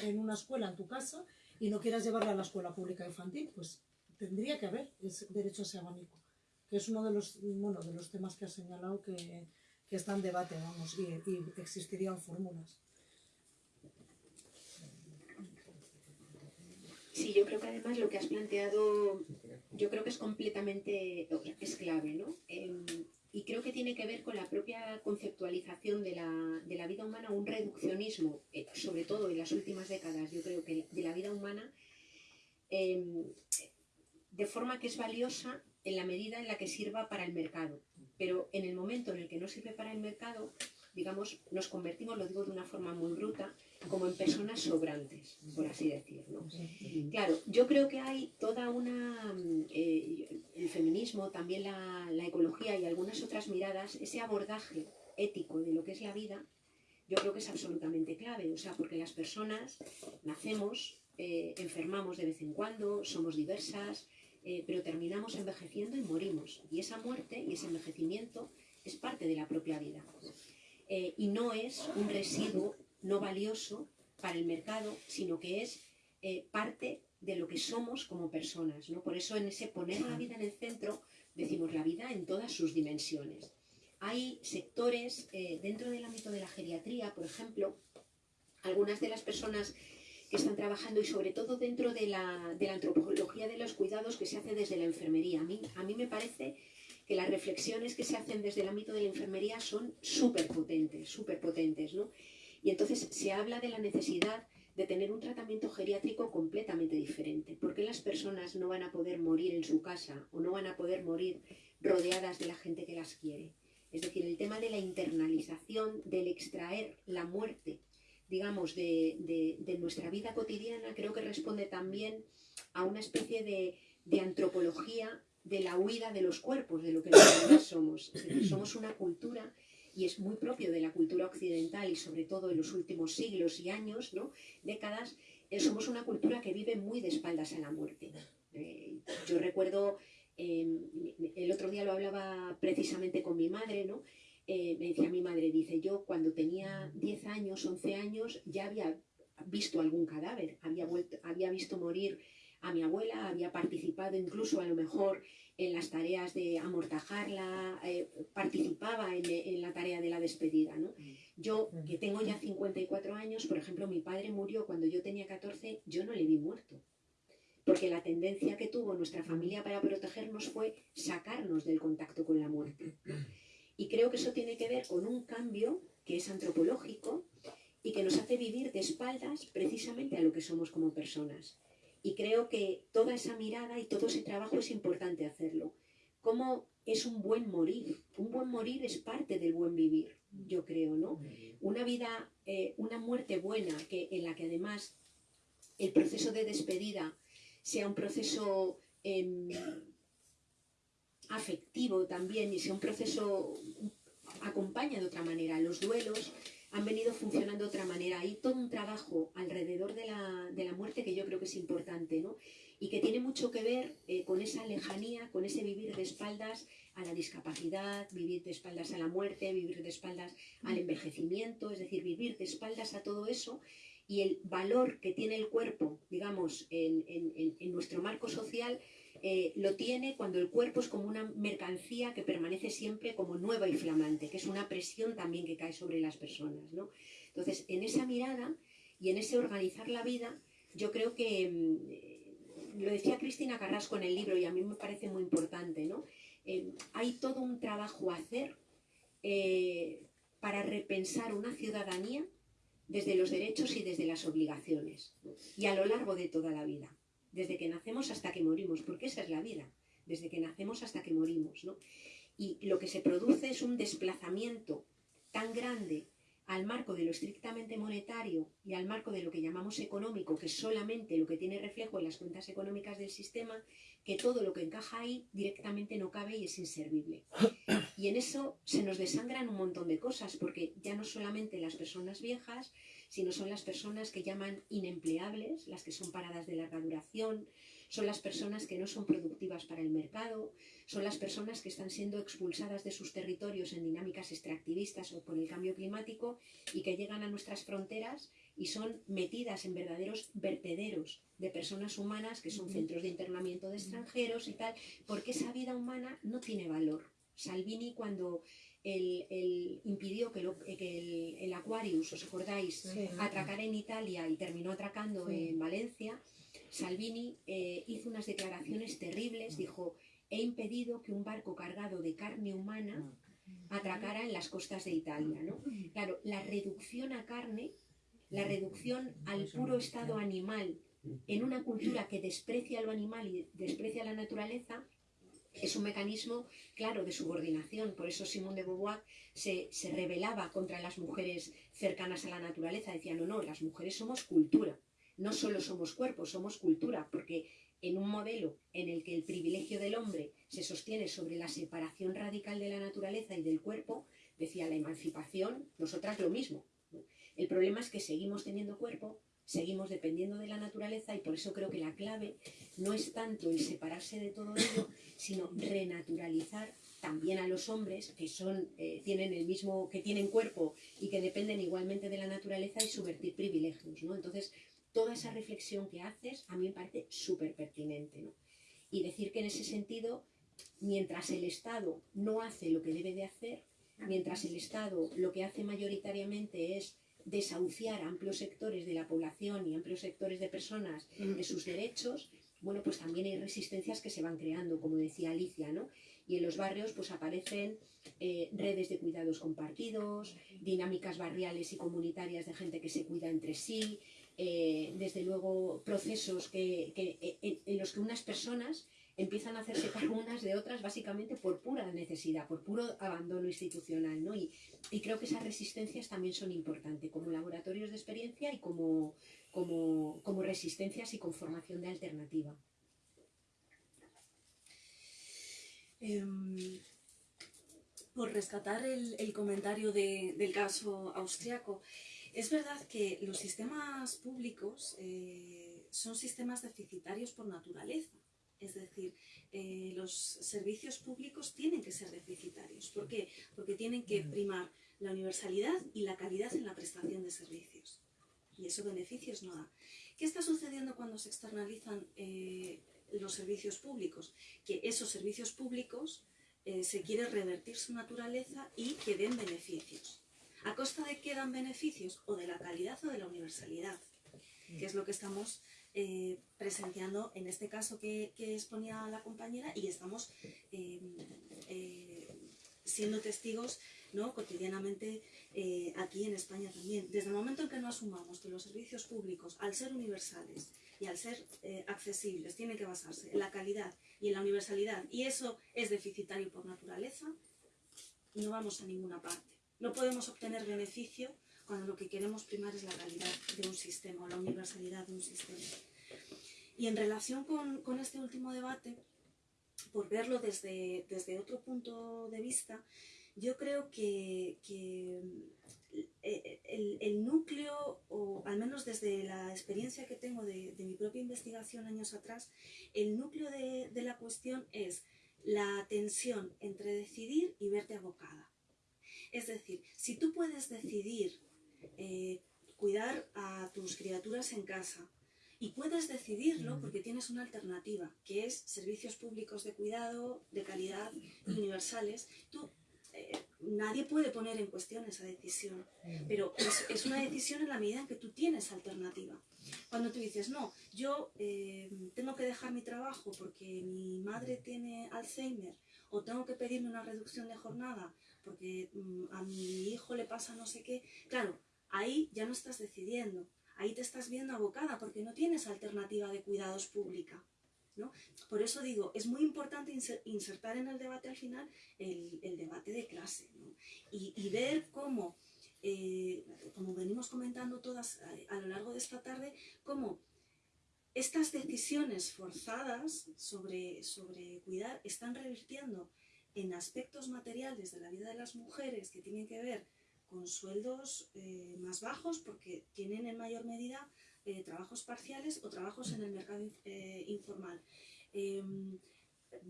en, una escuela en tu casa y no quieras llevarle a la escuela pública infantil, pues tendría que haber derecho a ese abanico que es uno de los, bueno, de los temas que ha señalado que, que está en debate, vamos, y, existirían fórmulas.
Sí, yo creo que además lo que has planteado, yo creo que es completamente, es clave, ¿no? Em, y creo que tiene que ver con la propia conceptualización de la, de la vida humana, un reduccionismo, eh, sobre todo en las últimas décadas, yo creo que de la vida humana, em, de forma que es valiosa en la medida en la que sirva para el mercado. Pero en el momento en el que no sirve para el mercado, digamos, nos convertimos, lo digo de una forma muy bruta, como en personas sobrantes, por así decirlo. Claro, yo creo que hay toda una, eh, el feminismo, también la, ecología y algunas otras miradas, ese abordaje ético de lo que es la vida, yo creo que es absolutamente clave, o sea, porque las personas nacemos, eh, enfermamos de vez en cuando, somos diversas, eh, pero terminamos envejeciendo y morimos. Y esa muerte y ese envejecimiento es parte de la propia vida. Eh, y no es un residuo no valioso para el mercado, sino que es eh, parte de lo que somos como personas. ¿no? Por eso en ese poner la vida en el centro decimos la vida en todas sus dimensiones. Hay sectores dentro del ámbito de la geriatría, por ejemplo, algunas de las personas que están trabajando y sobre todo dentro de la, de la antropología de los cuidados que se hace desde la enfermería. A mí, a mí me parece que las reflexiones que se hacen desde el ámbito de la enfermería son súper potentes, súper potentes, ¿no? Y entonces se habla de la necesidad de tener un tratamiento geriátrico completamente diferente. porque las personas no van a poder morir en su casa o no van a poder morir rodeadas de la gente que las quiere? Es decir, el tema de la internalización, del extraer la muerte digamos, de, nuestra vida cotidiana, creo que responde también a una especie de, antropología de la huida de los cuerpos, de lo que nosotros somos. somos una cultura, y es muy propio de la cultura occidental y sobre todo en los últimos siglos y años, ¿no? décadas, eh, somos una cultura que vive muy de espaldas a la muerte. Eh, yo recuerdo, eh, el otro día lo hablaba precisamente con mi madre, ¿no? Eh, me decía mi madre, dice, yo cuando tenía 10 años, 11 años, ya había visto algún cadáver, había, vuelto, había visto morir a mi abuela, había participado incluso a lo mejor en las tareas de amortajarla, eh, participaba en, la tarea de la despedida. ¿no? Yo, que tengo ya 54 años, por ejemplo, mi padre murió cuando yo tenía 14, yo no le vi muerto. Porque la tendencia que tuvo nuestra familia para protegernos fue sacarnos del contacto con la muerte. Y creo que eso tiene que ver con un cambio que es antropológico y que nos hace vivir de espaldas precisamente a lo que somos como personas. Y creo que toda esa mirada y todo ese trabajo es importante hacerlo. ¿Cómo es un buen morir? Un buen morir es parte del buen vivir, yo creo, ¿no? Una vida, eh, una muerte buena, que, en la que además el proceso de despedida sea un proceso em, afectivo también y sea un proceso acompaña de otra manera. Los duelos han venido funcionando de otra manera. Hay todo un trabajo alrededor de la, de la muerte que yo creo que es importante, ¿no? Y que tiene mucho que ver eh, con esa lejanía, con ese vivir de espaldas a la discapacidad, vivir de espaldas a la muerte, vivir de espaldas al envejecimiento, es decir, vivir de espaldas a todo eso y el valor que tiene el cuerpo, digamos, en, en, en nuestro marco social eh, lo tiene cuando el cuerpo es como una mercancía que permanece siempre como nueva y flamante, que es una presión también que cae sobre las personas. ¿no? Entonces, en esa mirada y en ese organizar la vida, yo creo que, mm, lo decía Cristina Carrasco en el libro y a mí me parece muy importante, ¿no? Eh, hay todo un trabajo a hacer eh, para repensar una ciudadanía desde los derechos y desde las obligaciones, y a lo largo de toda la vida desde que nacemos hasta que morimos, porque esa es la vida, desde que nacemos hasta que morimos, ¿no? Y lo que se produce es un desplazamiento tan grande al marco de lo estrictamente monetario y al marco de lo que llamamos económico, que es solamente lo que tiene reflejo en las cuentas económicas del sistema, que todo lo que encaja ahí directamente no cabe y es inservible. Y en eso se nos desangran un montón de cosas, porque ya no solamente las personas viejas, sino son las personas que llaman inempleables, las que son paradas de larga duración, son las personas que no son productivas para el mercado, son las personas que están siendo expulsadas de sus territorios en dinámicas extractivistas o por el cambio climático y que llegan a nuestras fronteras y son metidas en verdaderos vertederos de personas humanas que son centros de internamiento de extranjeros y tal, porque esa vida humana no tiene valor. Salvini cuando el, impidió que, el, Aquarius, ¿os acordáis?, atracara en Italia y terminó atracando en Valencia, Salvini eh, hizo unas declaraciones terribles, dijo, he impedido que un barco cargado de carne humana atracara en las costas de Italia. ¿no? Claro, la reducción a carne, la reducción al puro estado animal en una cultura que desprecia lo animal y desprecia la naturaleza, es un mecanismo, claro, de subordinación. Por eso Simón de Beauvoir se, se rebelaba contra las mujeres cercanas a la naturaleza. Decía, no, no, las mujeres somos cultura. No solo somos cuerpos, somos cultura, porque en un modelo en el que el privilegio del hombre se sostiene sobre la separación radical de la naturaleza y del cuerpo, decía la emancipación, nosotras lo mismo. El problema es que seguimos teniendo cuerpo, seguimos dependiendo de la naturaleza y por eso creo que la clave no es tanto el separarse de todo ello, sino renaturalizar también a los hombres que son, eh, tienen el mismo, que tienen cuerpo y que dependen igualmente de la naturaleza y subvertir privilegios, ¿no? Entonces, toda esa reflexión que haces a mí me parece súper pertinente, ¿no? Y decir que en ese sentido, mientras el Estado no hace lo que debe de hacer, mientras el Estado lo que hace mayoritariamente es desahuciar a amplios sectores de la población y amplios sectores de personas de sus derechos, bueno, pues también hay resistencias que se van creando, como decía Alicia, ¿no? Y en los barrios pues aparecen eh, redes de cuidados compartidos, dinámicas barriales y comunitarias de gente que se cuida entre sí, eh, desde luego procesos que, eh, en los que unas personas empiezan a hacerse cargo unas de otras básicamente por pura necesidad, por puro abandono institucional. ¿no? Y, creo que esas resistencias también son importantes como laboratorios de experiencia y como, como, resistencias y conformación de alternativa.
Em, por rescatar el, comentario del caso austriaco, es verdad que los sistemas públicos eh, son sistemas deficitarios por naturaleza. Es decir, eh, los servicios públicos tienen que ser deficitarios. ¿Por qué? Porque tienen que primar la universalidad y la calidad en la prestación de servicios. Y eso beneficios no da. ¿Qué está sucediendo cuando se externalizan eh, los servicios públicos? Que esos servicios públicos eh, se quiere revertir su naturaleza y que den beneficios. ¿A costa de qué dan beneficios? O de la calidad o de la universalidad, que es lo que estamos eh, presenciando en este caso que, exponía la compañera y estamos eh, eh, siendo testigos ¿no? cotidianamente aquí en España también. Desde el momento en que no asumamos que los servicios públicos, al ser universales y al ser accesibles, tienen que basarse en la calidad y en la universalidad, y eso es deficitario por naturaleza, no vamos a ninguna parte. No podemos obtener beneficio cuando lo que queremos primar es la calidad de un sistema o la universalidad de un sistema. Y en relación con, este último debate, por verlo desde, desde otro punto de vista, yo creo que, eh, el, el, núcleo, o al menos desde la experiencia que tengo de, de mi propia investigación años atrás, el núcleo de, de, la cuestión es la tensión entre decidir y verte abocada. Es decir, si tú puedes decidir eh, cuidar a tus criaturas en casa, y puedes decidirlo porque tienes una alternativa, que es servicios públicos de cuidado, de calidad, universales. Tú eh, nadie puede poner en cuestión esa decisión, pero es, es, una decisión en la medida en que tú tienes alternativa. Cuando tú dices, no, yo eh, tengo que dejar mi trabajo porque mi madre tiene Alzheimer o tengo que pedirme una reducción de jornada porque mm, a mi hijo le pasa no sé qué, claro, ahí ya no estás decidiendo, ahí te estás viendo abocada porque no tienes alternativa de cuidados pública. ¿no? Por eso digo, es muy importante insertar en el debate al final el, el debate de clase y, ver cómo, eh, como venimos comentando todas a, a, lo largo de esta tarde, cómo estas decisiones forzadas sobre, sobre cuidar están revirtiendo en aspectos materiales de la vida de las mujeres que tienen que ver con sueldos eh, más bajos porque tienen en mayor medida eh, trabajos parciales o trabajos en el mercado eh, informal. Em,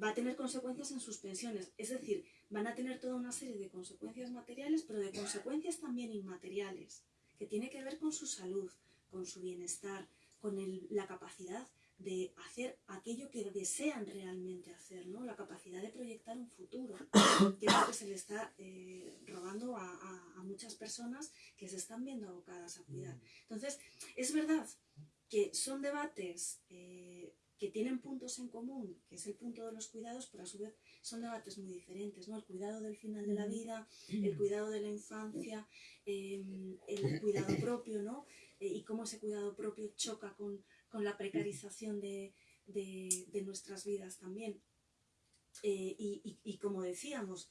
va a tener consecuencias en sus pensiones, es decir, van a tener toda una serie de consecuencias materiales, pero de consecuencias también inmateriales, que tiene que ver con su salud, con su bienestar, con la capacidad de hacer aquello que desean realmente hacer, ¿no? La capacidad de proyectar un futuro, que es lo que se le está eh, robando a, a, a, muchas personas que se están viendo abocadas a cuidar. Entonces, es verdad que son debates eh, que tienen puntos en común, que es el punto de los cuidados, pero a su vez son debates muy diferentes, ¿no? El cuidado del final de la vida, el cuidado de la infancia, eh, el cuidado propio, ¿no? y cómo ese cuidado propio choca con con la precarización de, de, de nuestras vidas también. Eh, y, y, y, como decíamos,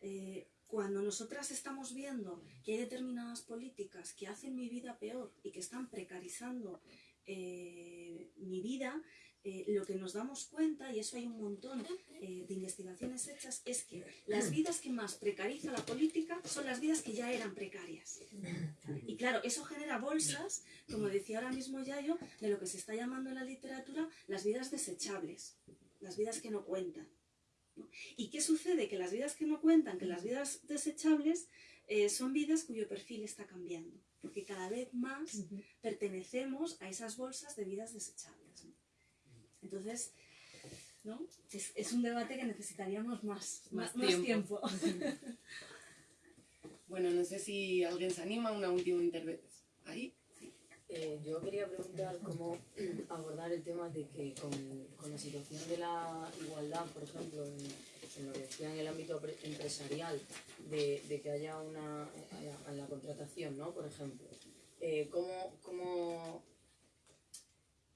eh, cuando nosotras estamos viendo que hay determinadas políticas que hacen mi vida peor y que están precarizando eh, mi vida, eh, lo que nos damos cuenta, y eso hay un montón eh, de investigaciones hechas, es que las vidas que más precariza la política son las vidas que ya eran precarias. Y claro, eso genera bolsas, como decía ahora mismo Yayo, de lo que se está llamando en la literatura las vidas desechables, las vidas que no cuentan. ¿no? ¿Y qué sucede? Que las vidas que no cuentan, que las vidas desechables, eh, son vidas cuyo perfil está cambiando, porque cada vez más pertenecemos a esas bolsas de vidas desechables. Entonces, ¿no? Es, es, un debate que necesitaríamos más, más, más tiempo. Más tiempo.
bueno, no sé si alguien se anima a una última intervención. Ahí.
Eh, yo quería preguntar cómo abordar el tema de que con, con la situación de la igualdad, por ejemplo, en, en, lo que decía en el ámbito empresarial, de, de que haya una en la contratación, ¿no? Por ejemplo, eh, ¿cómo, cómo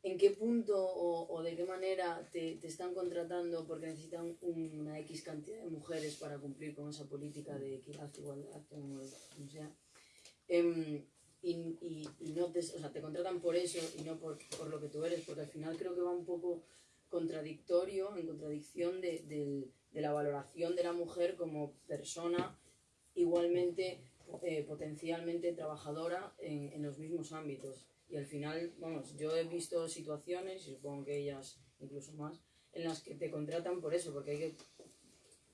en qué punto o, o de qué manera te, te, están contratando porque necesitan una X cantidad de mujeres para cumplir con esa política de equidad, igualdad, como, sea. Eh, y, y, y, no te, o sea, te contratan por eso y no por, por, lo que tú eres, porque al final creo que va un poco contradictorio, en contradicción de, de, de la valoración de la mujer como persona igualmente eh, potencialmente trabajadora en, en los mismos ámbitos y al final, vamos, yo he visto situaciones, y supongo que ellas incluso más, en las que te contratan por eso, porque hay que,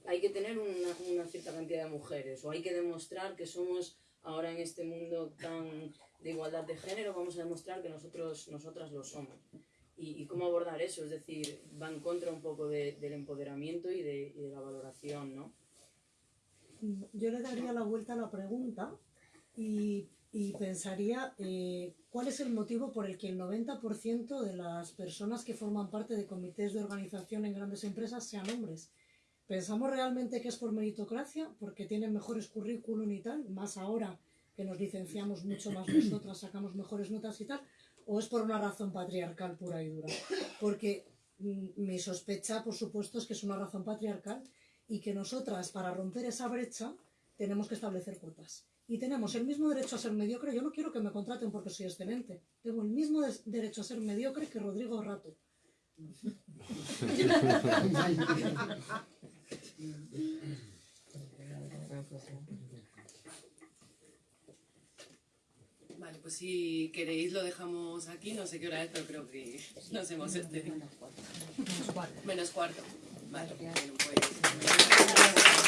hay que tener una, cierta cantidad de mujeres, o hay que demostrar que somos ahora en este mundo tan de igualdad de género, vamos a demostrar que nosotros, nosotras lo somos. Y, cómo abordar eso, es decir, va en contra un poco de, del empoderamiento y de, y de la valoración, ¿no?
Yo le daría la vuelta a la pregunta y y pensaría eh, cuál es el motivo por el que el 90% de las personas que forman parte de comités de organización en grandes empresas sean hombres. ¿Pensamos realmente que es por meritocracia, porque tienen mejores currículum y tal, más ahora que nos licenciamos mucho más nosotras, sacamos mejores notas y tal, o es por una razón patriarcal pura y dura? Porque mm, mi sospecha, por supuesto, es que es una razón patriarcal y que nosotras, para romper esa brecha, tenemos que establecer cuotas y tenemos el mismo derecho a ser mediocre. Yo no quiero que me contraten porque soy excelente. Tengo el mismo derecho a ser mediocre que Rodrigo Rato.
Vale, pues si queréis lo dejamos aquí. No sé qué hora es, pero creo que nos hemos excedido. Menos cuarto. Menos cuarto. Vale, bueno, pues...